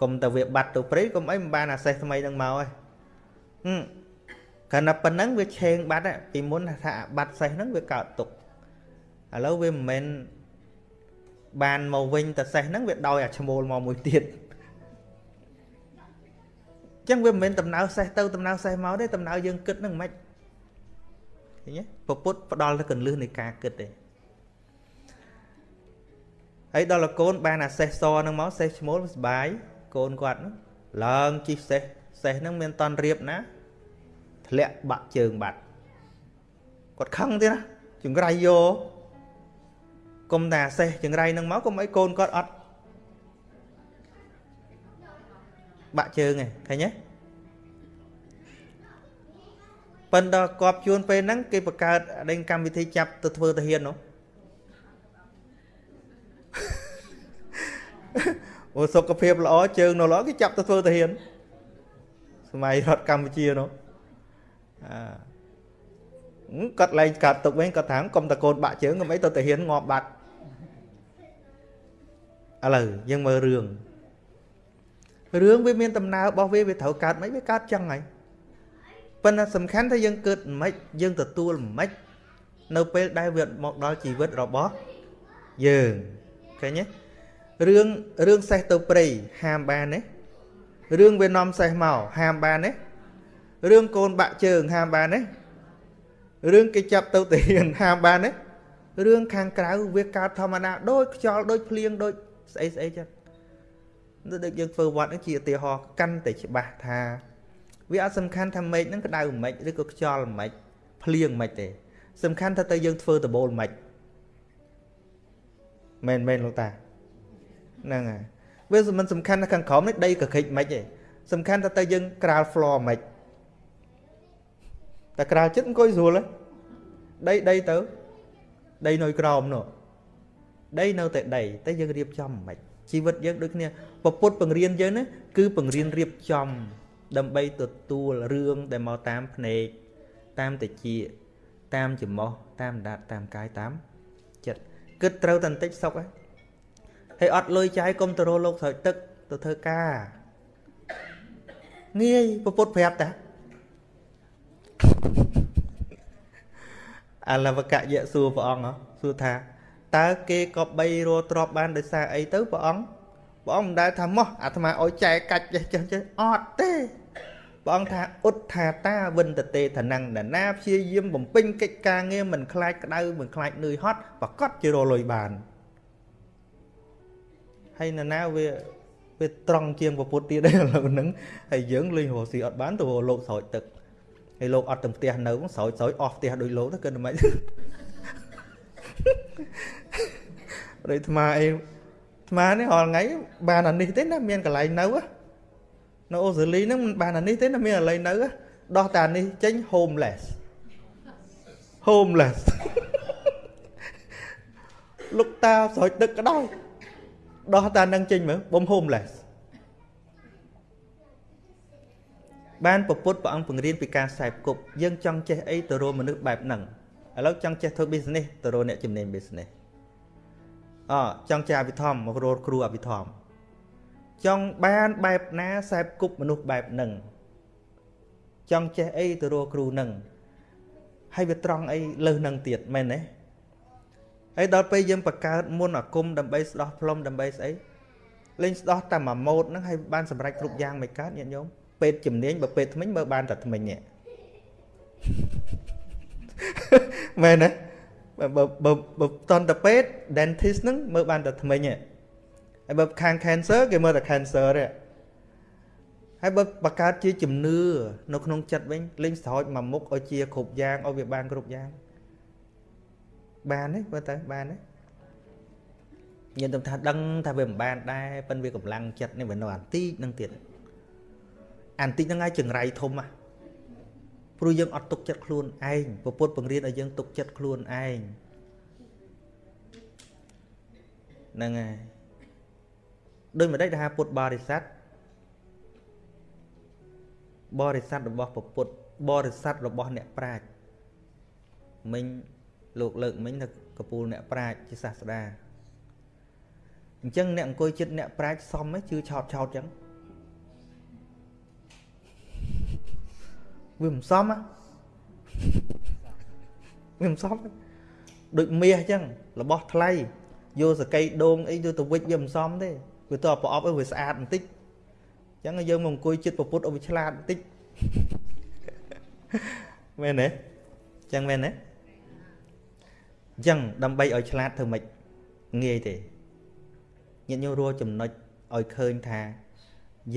កុំតែវាបាត់ទៅព្រៃកុំអីមិនបានអាសេះថ្មីនឹងមកឯងកាលណាប៉ុណ្ណឹងវាឆេងបាត់ពីមុនថាបាត់សេះហ្នឹងវាកើតទុកឥឡូវវាមិនមែនបានមកវិញតែសេះហ្នឹងវាដោយអាឈ្មោលមកមួយទៀតចឹងវាមិនមែនដំណើរសេះទៅដំណើរសេះមកទេដំណើរយើងគិតហ្នឹងមិនឃើញទេពពុទ្ធផ្ដល់ទៅកន្លឹះនៃការគិតទេ ហើយដល់កូនបានអាសេះសហ្នឹងមកសេះឈ្មោលសុបាយកូនគាត់ឡើងជីសេះសេះហ្នឹងមានតន់រៀបណាធ្លាក់បាក់ជើងបាត់គាត់ខឹងទៀតណាចង្រៃយកគុំតែអាសេះចង្រៃនឹងមកគុំអីកូនគាត់អត់បាក់ជើងឯងឃើញទេប៉ុន្តែគប់ជួនពេលហ្នឹងគេបង្កើតដេញកម្មវិធីចាប់ទៅធ្វើទាហាននោះ អូសុខភាពល្អជើងនៅល្អគេចាប់ទៅធ្វើទាហានសម័យរដ្ឋកម្ពុជានោះអឺគាត់លែងកាត់ទុកវិញគាត់ថាកុំតកូនបាក់ជើងកុំអីទៅទាហានងាប់បាត់ឥឡូវយើងមើលរឿងរឿងវាមានដំណើររបស់វាវាត្រូវកើតមិនវាកើតចឹងហើយប៉ុន្តែសំខាន់ថាយើងកើតមិនយើងទទួលមិននៅពេលដែលវាមកដល់ជីវិតរបស់យើងឃើញទេ រឿងរឿងសេះទៅព្រៃហាមបានទេរឿងវានាំសេះមកហាមបានទេរឿងកូនបាក់ជើងហាមបានទេរឿងគេចាប់ទៅទាហានហាមបានទេរឿងខាងក្រៅវាកើតធម្មតាដូចខ្យល់ដូចភ្លៀងដូចស្អីស្អីចឹងដូចយើងធ្វើវត្តហ្នឹងជាឧទាហរណ៍កាន់តែច្បាស់ថា វាអត់សំខាន់ថាមេឃហ្នឹងក្តៅមិនឬក៏ខ្យល់មិនភ្លៀងមិនទេ សំខាន់ថាទៅយើងធ្វើដបូលមិនមែនមែនលោកតា ហ្នឹងហើយវាមិនសំខាន់ថាខាងក្រោមនេះដីកក្រិចមិនទេសំខាន់ថាទៅយើងក្រាល floor មិនតែក្រាលចិត្តអង្គុយស្រួលដីដីទៅដីនៅក្រោមនោះដីនៅតែដីតែយើងរៀបចំមិនជីវិតយើងដូចគ្នាពពុទ្ធបង្រៀនយើងណាគឺបង្រៀនរៀបចំ ដើម្បីទទួលរឿងដែលមកតាមភ្នែកតាមតិចតាមច្រមុះតាមដាតតាមកាយតាមចិត្តគិតត្រូវតែបន្តិចសុខហើយ ហើយអត់លុយចាយកុំទៅរកលោកស្រោចទឹកទៅធ្វើការងាយពពុទ្ធប្រាប់តាអលវកយៈសួរព្រះអង្គសួរថាតើគេក៏បីរស់ទ្របបានដោយសារអីទៅព្រះអង្គព្រះអង្គមិនដែលថាមកអាត្មាឲ្យចែកកាច់ចេះចេះចេះអត់ទេព្រះអង្គថាឧទ្ថាតាវិនតទេឋានៈណាព្យាយាមបំពេញកិច្ចការងារមិនខ្លាចក្តៅមិនខ្លាចនឿយហត់ប្រកាសជារលុយបាន ហើយណាណាវាវាត្រង់ជាងពុទ្ធទៀតដែរឥឡូវហ្នឹងហើយយើងលេងរស់ស៊ីអត់បានទៅលោកស្រោចទឹកហើយលោកអត់ទៅផ្ទះនៅស្រោចស្រោចអស់ផ្ទះដូចលោកទៅគិតមិនដូចអាត្មាអីអាត្មានេះរាល់ថ្ងៃបានអានេះទេណាមានកន្លែងនៅនៅអូស្ត្រាលីហ្នឹងមិនបានអានេះទេណាមានកន្លែងនៅដោះតែអានេះចេញ homeless homeless លោកតាស្រោចទឹកក៏ដោយ ដោះតានឹងចេញមើលបំ homeless បានពពុទ្ធព្រះអង្គបង្រៀនពីការខ្សែគប់យើងចង់ចេះអីទៅរកមនុស្សបែបហ្នឹងឥឡូវចង់ចេះធ្វើ business ទៅរកអ្នកជំនាញ business អចង់ចេះអភិធម្មមករកគ្រូអភិធម្មចង់បានបែបណាខ្សែគប់មនុស្សបែបហ្នឹងចង់ចេះអីទៅរកគ្រូហ្នឹងហើយវាត្រង់អីលើសហ្នឹងទៀតមែនទេ ហើយដល់ពេលយើងបង្កើតមុនអាគមដើម្បីស្ដោះផ្លុំដើម្បីស្អីលេងស្ដោះតែមួយម៉ូតហ្នឹងហើយបានសម្រេចគ្រប់យ៉ាងមិនកើតញាតិញោមពេទ្យជំនាញបើពេទ្យថ្មិញមើលបានតែថ្មិញនេះមែនទេបើបើបើតន្តពេទ្យ dentist ហ្នឹងមើលបានតែថ្មិញទេហើយបើខាង cancer គេមើលតែ cancer ទេហើយបើបង្កើតជាជំនឿនៅក្នុងចិត្តវិញលេងស្រោចមួយមុខឲ្យជាគ្រប់យ៉ាងឲ្យវាបានគ្រប់យ៉ាង បានទេបើទៅបានទេញាតិថាដឹងថាវាមិនបានដែរប៉ិនវាកម្លាំងចិត្តនេះវានៅអានតិចនឹងទៀតអានតិចហ្នឹងហើយចង្រៃធំហ่ะព្រោះយើងអត់ទុកចិត្តខ្លួនឯងពពុទ្ធបង្រៀនឲ្យយើងទុកចិត្តខ្លួនឯងហ្នឹងហើយដោយមិនដេចថាពុទ្ធបរិស័ទបរិស័ទរបស់ពពុទ្ធបរិស័ទរបស់អ្នកប្រាជ្ញមិញ លោកលើកមិញនៅកពូលអ្នកប្រាជ្ញជាសាស្តាអញ្ចឹងអ្នកអង្គុយចិត្តអ្នកប្រាជ្ញសមហ៎ជឿឆោតឆោតអញ្ចឹងវាមិនសមហ៎វាមិនសមដូចមាសអញ្ចឹងរបស់ថ្លៃយកសកៃដូងអីយកទៅវិចវាមិនសមទេវាទៅប្រអប់ឲ្យវាស្អាតបន្តិចអញ្ចឹងយើងមកអង្គុយចិត្តប្រពុតឲ្យវាឆ្លាតបន្តិចមែនទេអញ្ចឹងមែនទេ អញ្ចឹងដើម្បីឲ្យឆ្លាតធ្វើម៉េចងាយទេញាតិញោមរួចំណុចឲ្យឃើញថា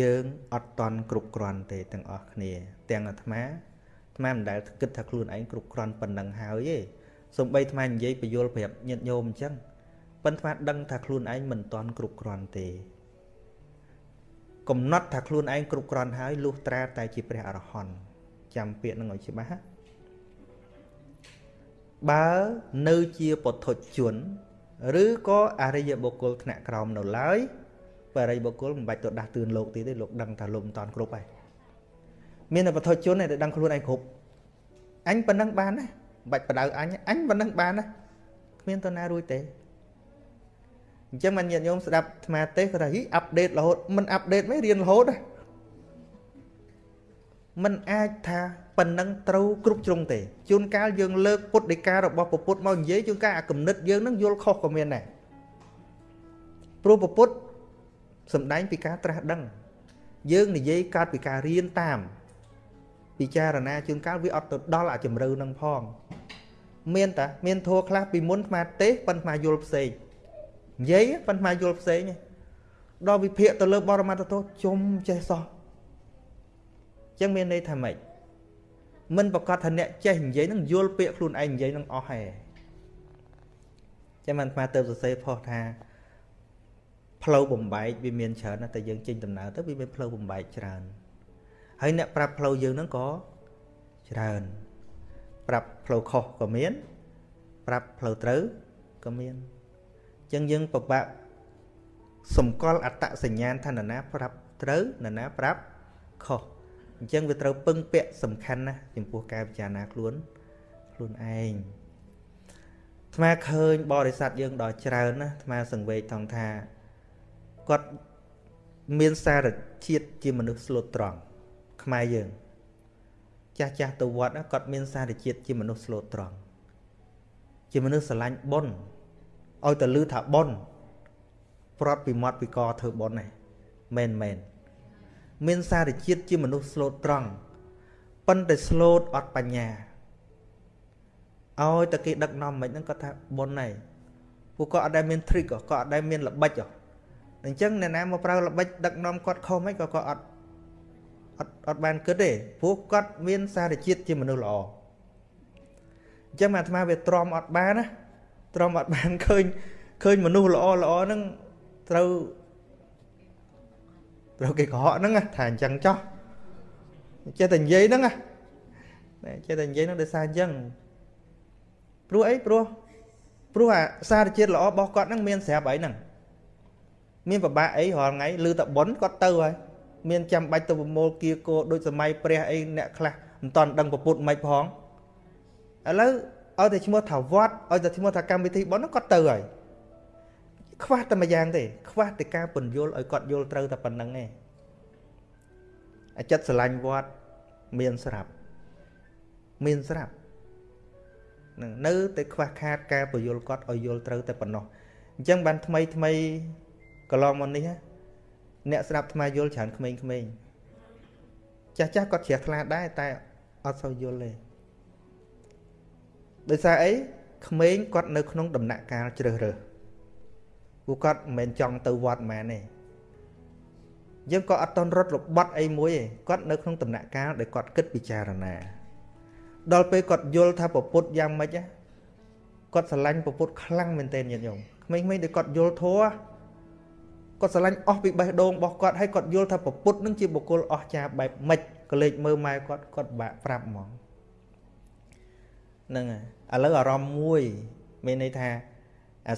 យើងអត់តន់គ្រប់គ្រាន់ទេទាំងអស់គ្នា ទាំងអាត្មាអាត្មាមិនដែលគិតថាខ្លួនឯងគ្រប់គ្រាន់ប៉ុណ្ណឹងហើយទេសំបីអាត្មានិយាយបញ្យលប្រាប់ញាតិញោមអញ្ចឹងប៉ុន្តែអាត្មាដឹងថាខ្លួនឯងមិនតន់គ្រប់គ្រាន់ទេកំណត់ថាខ្លួនឯងគ្រប់គ្រាន់ហើយលុះត្រាតែជាព្រះអរហន្តចាំពាក្យនឹងឲ្យច្បាស់ណា បើនៅជាពុទ្ធជន ឬក៏អរិយបុគ្គលថ្នាក់ក្រោមនៅឡើយបរិយបុគ្គលមិនបាច់ទៅដាស់តឿនលោកទៀតទេលោកដឹងថាលោកមិនតាន់គ្រប់ហើយមានតែពុទ្ធជនដែលដឹងខ្លួនឯងគ្រប់អញប៉ុណ្ណឹងបានណាបាច់បដៅអញអញប៉ុណ្ណឹងបានណាគ្មានតណារួចទេអញ្ចឹងមិនញាតិញោមស្ដាប់អាត្មាទេគាត់ថាហីអាប់ដេតរហូតមិនអាប់ដេតមិនរៀនរហូតណាมันអាចថា ប៉ុណ្ណឹងត្រូវគ្រប់ជ្រុងទេជួនកាលយើងលើកពុទ្ធដីការបស់ពុទ្ធមកនិយាយជួនកាលអាគំនិតយើងនឹងយល់ខុសក៏មានដែរព្រោះពុទ្ធសំដែងពីការត្រាស់ដឹង យើងនិយាយកើតពីការរៀនតាម ពិចារណាជួនកាលវាអត់ទៅដល់អាជំរឿនឹងផង មានតាមានធัวខ្លះពីមុនស្មាទេប៉ុន្តែយល់ផ្សេងនិយាយប៉ុន្តែយល់ផ្សេងដល់វិភាកទៅលើបរមត្តទោសជុំចេះសោះអញ្ចឹងមានន័យថាម៉េច មិនប្រកាសថាអ្នកចេះនិយាយនឹងយល់ពាក្យខ្លួនឯងនិយាយនឹងអស់ហែចាំមិនអាទៅសរសេរផុសថាផ្លូវបំបែកវាមានច្រើនណាស់តែយើងចេញដំណើរទៅវាមានផ្លូវបំបែកច្រើនហើយអ្នកប្រាប់ផ្លូវយើងហ្នឹងក៏ច្រើន ប្រាប់ផ្លូវខុសក៏មាន ប្រាប់ផ្លូវត្រូវក៏មានអញ្ចឹងយើងពិបាកសម្គាល់អត្តសញ្ញាណថានរណាប្រាប់ត្រូវនរណាប្រាប់ខុស អញ្ចឹងវាត្រូវពឹងពាក់សំខាន់ណាស់ចំពោះការពិចារណាខ្លួនខ្លួនឯងថ្មឃើញបរិស័ទយើងដល់ច្រើនណាថ្មសង្វេគថងថាគាត់មានសារជាតិជាមនុស្សស្លូតត្រង់ខ្មែរយើង ចាស់ចាស់ទៅវត្តគាត់មានសារជាតិជាមនុស្សស្លូតត្រង់ជាមនុស្សស្រឡាញ់បុណ្យឲ្យតែលឺថាបុណ្យប្រត់ពីមាត់ពីកធ្វើបុណ្យហ្នឹងមែនមែន មានសារជាតិជាមនុស្សស្លូតត្រង់ប៉ុន្តែស្លូតអត់បញ្ញាឲ្យតែគេដឹកនាំមិនហ្នឹងគាត់ថាបុណ្យហ្នឹងពួកគាត់អត់ដែលមាន trick ក៏អត់ដែលមានល្បិចអញ្ចឹងអ្នកណាមកប្រើល្បិចដឹកនាំគាត់ខុសមិនក៏គាត់អត់អត់អត់បានគិតទេព្រោះគាត់មានសារជាតិជាមនុស្សល្អអញ្ចឹងអាត្មាវាទ្រាំអត់បានណាទ្រាំអត់បានឃើញឃើញមនុស្សល្អល្អហ្នឹងត្រូវ ត្រូវគេកុហកហ្នឹងថាអញ្ចឹងចោះចេះតែនិយាយហ្នឹងណាចេះតែនិយាយហ្នឹងដោយសារអញ្ចឹងព្រោះអីព្រោះព្រោះអាសារជាតិល្អរបស់គាត់ហ្នឹងមានស្រាប់អីហ្នឹងមានពិបាកអីរាល់ថ្ងៃលឺតែប៉ុនគាត់ទៅហើយមានចាំបាច់ទៅប្រមូលគៀកោដូចសម័យព្រះអីអ្នកខ្លះមិនតន់ដឹងពុទ្ធមិនផងឥឡូវឲ្យតែឈ្មោះថាវត្តឲ្យតែឈ្មោះថាកម្មវិធីប៉ុនហ្នឹងគាត់ទៅហើយ ខ្វះតែមួយយ៉ាងទេ ខ្វះតែការពន្យល់ឲ្យគាត់យល់ត្រូវតែប៉ុណ្្នឹងឯងអាចិត្តស្រឡាញ់វត្តមានស្រាប់មានស្រាប់នឹងនៅតែខ្វះខាតការពន្យល់គាត់ឲ្យយល់ត្រូវតែប៉ុណ្ណោះអញ្ចឹងបានថ្មីថ្មីកន្លងមកនេះអ្នកស្ដាប់ថ្មយល់ច្រើនក្មេងៗចាស់ចាស់គាត់ជ្រះថ្លាដែរតែអត់សូវយល់ទេដោយសារអីក្មេងគាត់នៅក្នុងដំណាក់កាលជ្រើសរើស ពួកគាត់មិនមែនចង់ទៅវត្តមែនទេយើងក៏អត់តន់រត់របត់អីមួយទេគាត់នៅក្នុងដំណាក់កាលដែលគាត់គិតពិចារណា ដល់ពេលគាត់យល់ថាពពុទ្ធយ៉ាងម៉េចគាត់ស្រឡាញ់ពពុទ្ធខ្លាំងមែនទែនញាតិញោមក្មេងៗដែលគាត់យល់ធัวគាត់ស្រឡាញ់អស់ពីបេះដូងរបស់គាត់ហើយគាត់យល់ថាពពុទ្ធនឹងជាបុគ្គលអស្ចារ្យបែបម៉េចក៏លេចមើលម៉ែគាត់គាត់បាក់ប្រាប់ហ្មងហ្នឹងហើយឥឡូវអារម្មណ៍មួយមានន័យថាអា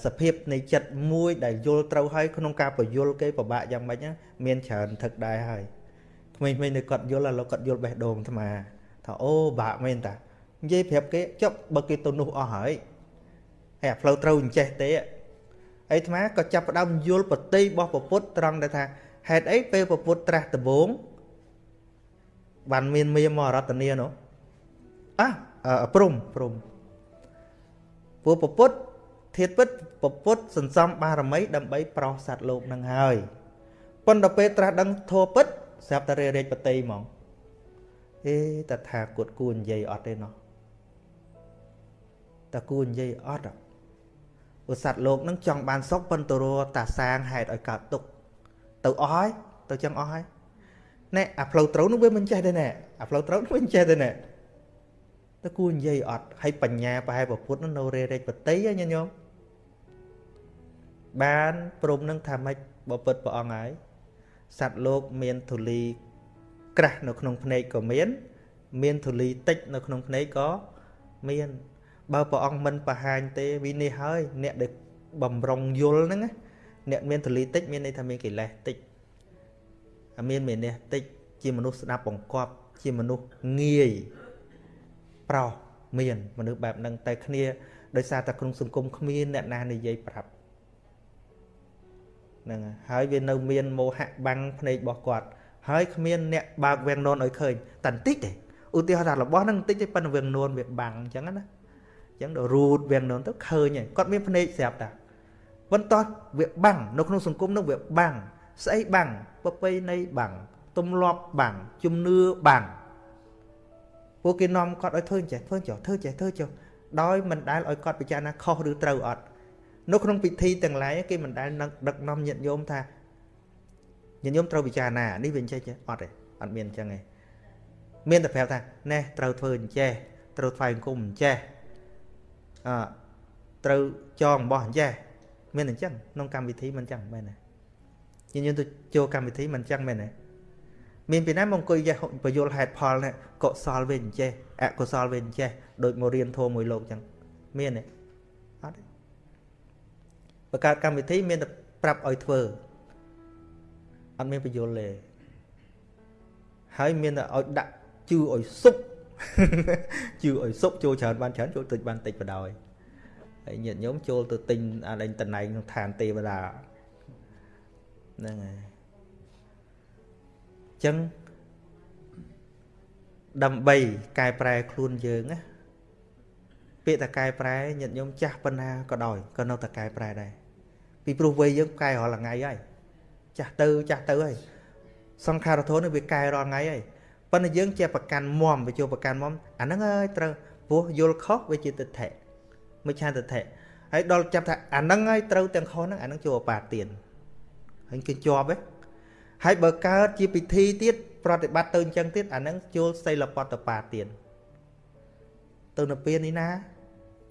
សភាពនៃចិត្តមួយដែលយល់ត្រូវហើយក្នុងការបញ្យល់គេពិបាកយ៉ាងម៉េចមានច្រើនថឹកដែរហើយក្មេងៗនៅគាត់យល់ឥឡូវគាត់យល់បេះដូងអាត្មាថាអូបាក់មែនតានិយាយប្រាប់គេចុះបើគេទៅនោះអស់ហើយហើយអាផ្លូវត្រូវអញ្ចេះទេអីអាត្មាក៏ចាប់ផ្ដើមយល់បតីរបស់ពុទ្ធត្រង់ដែលថាហេតុអីពេលពុទ្ធត្រាស់ដំបងបានមានមាមរតនានោះអះព្រំព្រំពួកពុទ្ធ ធាតពិតពុទ្ធសន្សំបារមីដើម្បីប្រោសសត្វលោកនឹងហើយប៉ុន្តែពេលត្រាស់ដឹងធัวពិតស្រាប់តែរេរេចបតីហ្មងអេតថាគតគួរនិយាយអត់ទេណោះតគួរនិយាយអត់ឧសត្វលោកនឹងចង់បានសុខប៉ុន្តែរតាសាងហេតុឲ្យកើតទុកទៅអស់ហើយទៅចឹងអស់ហើយណែអាផ្លូវត្រូវនោះវាមិនចេះទេណែអាផ្លូវត្រូវនោះមិនចេះទេណែតើគួរនិយាយអត់ហើយបញ្ញាប្រហែលពុទ្ធនោះនៅរេរេចបតីញញោម បានព្រមនឹងថាម៉េចបពិតព្រះអង្គហើយសត្វលោកមានធូលីក្រាស់នៅក្នុងភ្នែកក៏មាន មានធូលីតិចនៅក្នុងភ្នែកក៏មាន បើព្រះអង្គមិនបង្ហាញទេវិនិច្ឆ័យហើយអ្នកដែលបំរុងយល់ហ្នឹងអ្នកមានទលីតិចមានន័យថាមានកិលេសតិចមានមេនេះតិចជាមនុស្សស្ដាប់បង្កប់ជាមនុស្សងាយប្រោសមានមនុស្សបែបហ្នឹងតែគ្នាដោយសារតែក្នុងសង្គមគ្មានអ្នកណានិយាយប្រាប់ ហ្នឹងហើយវានៅមានមោហៈបាំងភ្នែករបស់គាត់ហើយគ្មានអ្នកបើកវាំងននឲ្យឃើញតែបន្តិចទេឧទាហរណ៍ថារបស់ហ្នឹងបន្តិចទេប៉ុន្តែវាំងននវាបាំងអញ្ចឹងណាអញ្ចឹងដល់រូតវាំងននទៅឃើញហើយគាត់មានភ្នែកស្រាប់តាបន្ទាត់វាបាំងនៅក្នុងសង្គមនោះវាបាំងស្អីបាំងប្រពៃណីបាំងទំលាប់បាំងជំនឿបាំងពួកគេនាំគាត់ឲ្យធ្វើចេះធ្វើចុះធ្វើចេះធ្វើចុះដោយមិនដែលឲ្យគាត់ពិចារណាខុសឬត្រូវអត់ នៅក្នុងពិធីទាំងឡាយគេមិនដែលដឹកនាំញាតិញោមថាញាតិញោមត្រូវពិចារណានេះវាអញ្ចេះចេះអត់ទេអត់មានអញ្ចឹងទេមានតែប្រាប់ថាណែត្រូវធ្វើអញ្ចេះត្រូវថ្វាយអង្គមអញ្ចេះអត្រូវចងអំបោះអញ្ចេះមានអញ្ចឹងក្នុងកម្មវិធីមិនអញ្ចឹងមែនទេញាតិញោមទៅចូលកម្មវិធីមិនអញ្ចឹងមែនទេមានពីណាមកអង្គុយចេះបញ្យលហេតុផលនេះកុសលវិញចេះអកុសលវិញចេះដូចមករៀនធម៌មួយលោកអញ្ចឹងមានទេអត់ទេ បង្កើតកម្មវិធីមានតែប្រាប់ឲ្យធ្វើអត់មានបញ្យលទេហើយមានតែឲ្យដាក់ជឿឲ្យសុបជឿឲ្យសុបចូលច្រើនបានច្រើនចូលតិចបានតិចបដ ாய் ហើយញាតិញោមចូលទៅទិញអាលេងតំណែងក្នុងឋានទេវតាហ្នឹងហើយចឹងដើម្បីកែប្រែខ្លួនយើងណាពាក្យតែកែប្រែញាតិញោមចាស់ប៉ុណ្ណាក៏ដោយក៏នៅតែកែប្រែដែរ ពីព្រោះវ័យយើងកែរាល់ថ្ងៃហើយចាស់ទៅចាស់ទៅហើយសង្ខារធននេះវាកែរាល់ថ្ងៃហើយប៉ុន្តែយើងជាប្រកាន់មមវាជួប្រកាន់មមអាហ្នឹងហើយត្រូវព្រោះយល់ខុសវាជាទិដ្ឋិមិនឆានទិដ្ឋិហើយដល់ចាប់ថាអាហ្នឹងហើយត្រូវទាំងខុសហ្នឹងអាហ្នឹងជួអបាទានហើយគេជាប់ហ៎ហើយបើកើតជាពិធីទៀតប្រតិបត្តិទៅអញ្ចឹងទៀតអាហ្នឹងចូលសីលបតបាទៀតទៅនៅពេលនេះណា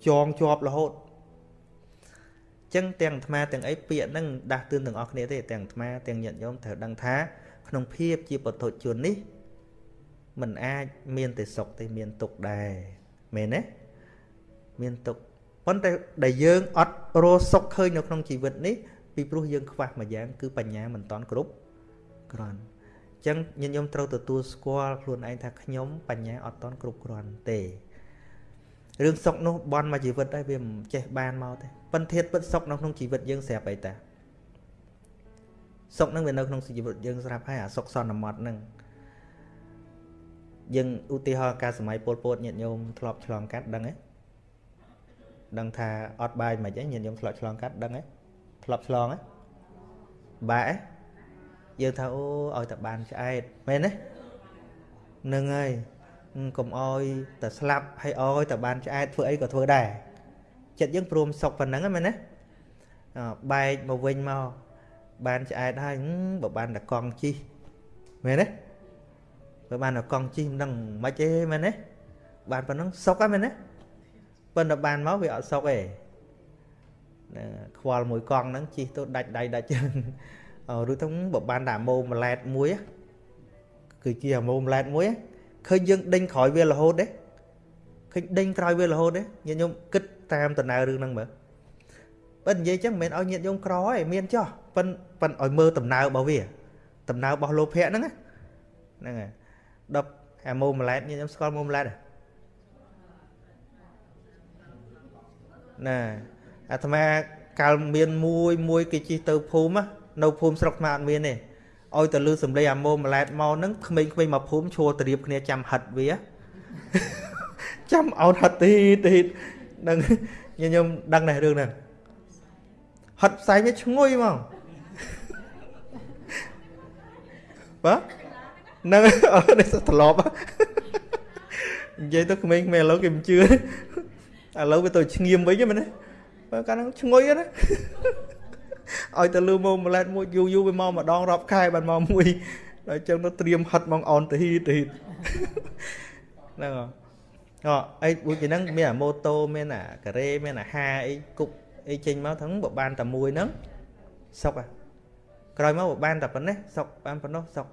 ចងជាប់រហូត ចឹងទាំងអាត្មាទាំងអីពាក្យហ្នឹងដាស់តឿនទាំងអស់គ្នាទេទាំងអាត្មាទាំងញាតិញោមត្រូវដឹងថាក្នុងភាពជាពុទ្ធជននេះมันអាចមានតែសុខទេមានទុក្ខដែរមែនទេមានទុក្ខប៉ុន្តែដែលយើងអត់រស់សុខឃើញនៅក្នុងជីវិតនេះពីព្រោះយើងខ្វះមួយយ៉ាងគឺបញ្ញាមិនតន់គ្រប់គ្រាន់អញ្ចឹងញាតិញោមត្រូវទទួលស្គាល់ខ្លួនឯងថាខ្ញុំបញ្ញាអត់តន់គ្រប់គ្រាន់ទេរឿងសុខនោះបន់មកជីវិតហើយវាមិនចេះបានមកទេ ប៉ុន្តែពិតសុខនៅក្នុងជីវិតយើងស្រាប់អីតាសុខនឹងវានៅក្នុងជីវិតយើងស្រាប់ហើយអាសុខសន្មត់នឹងយើងឧទាហរណ៍ការសម័យពលពតញាតិញោមធ្លាប់ឆ្លងកាត់ដឹងទេដឹងថាអត់បាយមិនអីញាតិញោមធ្លាប់ឆ្លងកាត់ដឹងទេធ្លាប់ឆ្លងទេបាក់យើងថាអូឲ្យតែបានឆ្អែតមែនទេនឹងហើយកុំអោយតែស្លាប់ហើយអោយតែបានឆ្អែតធ្វើអីក៏ធ្វើដែរ ចិត្តយើងព្រមសុកប៉ុណ្ណឹងមែនទេបែកមកវិញមកបានឆ្អែតហើយបើបានតែកង់ជីមែនទេបើបានតែកង់ជីមិនដឹងមិនទេមែនទេបានប៉ុណ្ណឹងសុកហ្នឹងមែនទេប៉ុន្តែបានមកវាអត់សុកទេខ្វល់មួយកង់ហ្នឹងជីទៅដាច់ដៃដាច់ជើងឬទៅបើបានតែម៉ូម៉ាឡែតមួយគឺជាម៉ូម៉ាឡែតមួយឃើញយើងដេញក្រោយវារហូតទេឃើញដេញក្រោយវារហូតទេញាតិញោមគិត តាមដំណើររឿងហ្នឹងមើលប៉ិននិយាយចឹងមិនមែនឲ្យញាតិញោមក្រឯងមានចោះប៉ិនប៉ិនឲ្យមើលដំណើររបស់វាដំណើររបស់លោភៈហ្នឹងហ្នឹងហើយដល់អាម៉ូម៉ាឡែតញាតិញោមស្គាល់ម៉ូម៉ាឡែតណាអាត្មាកាលមានមួយមួយគេជិះទៅភូមិនៅភូមិស្រុកថ្មអត់មានទេឲ្យទៅលឺសំឡេងអាម៉ូម៉ាឡែតមកហ្នឹងក្មេងៗមកភូមិឈួរទៅរៀបគ្នាចាំហិតវាចាំអោនហិតទីទី នឹងខ្ញុំដឹងដែររឿងហ្នឹងហិតផ្សែងវាឈ្ងុយមកបាទនឹងអត់នេះត្រឡប់និយាយទៅក្មេងៗឥឡូវគេមិនជឿឥឡូវវាទៅឈ្ងៀមវិញមែនទេបើកាលហ្នឹងឈ្ងុយណាឲ្យទៅលឺមកម្លែតមួយយូរយូរវាមកម្ដងរាប់ខែបានមកមួយដល់ចឹងទៅត្រៀមហិតមកអនទៅហ៊ីទៅហ្នឹងអ អអីដូចពីហ្នឹងមានអាម៉ូតូមានអាការ៉េមានអាហាអីគប់អីចេញមកហ្នឹងបើបានតែមួយហ្នឹងសុកអាក្រោយមកបើបានតែប៉ុណ្ណេះសុកបានប៉ុណ្ណោះសុក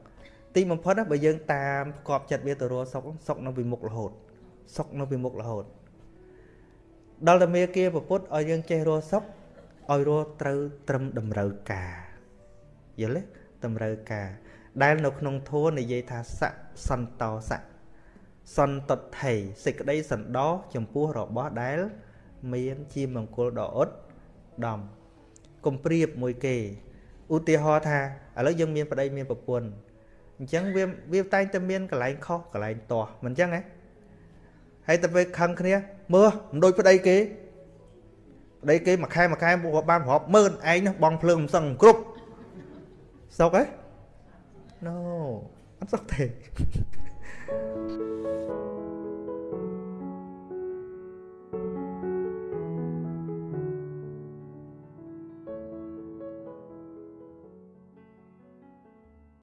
ទីបំផុតបើយើងតាមផ្គប់ចិត្តវាទៅរកសុកសុកនៅពីមុខរហូតសុកនៅពីមុខរហូតដល់តែមេគាប្រពុតឲ្យយើងចេះរកសុកឲ្យរស់ត្រូវត្រឹមតម្រូវការយល់ទេតម្រូវការដែលនៅក្នុងធម៌និយាយថាសៈសន្តោសៈ សន្តថេសេចក្តីសន្តោសចំពោះរបស់ដែល មានជាមង្គលដ៏អត់ដំកុំប្រៀបមួយគេឧទាហរណ៍ថាឥឡូវយើងមានប្តីមានប្រពន្ធអញ្ចឹងវាវាតែងតែមានកន្លែងខុសកន្លែងទាស់មិនអញ្ចឹងហ៎ហើយទៅពេលខឹងគ្នាមើលមិនដូចប្តីគេប្តីគេមួយខែមួយខែពួកបានរាប់ម៉ឺនឯងនោះបងភ្លើងមិនសឹងគ្រប់សុកហ៎ No អត់សុកទេ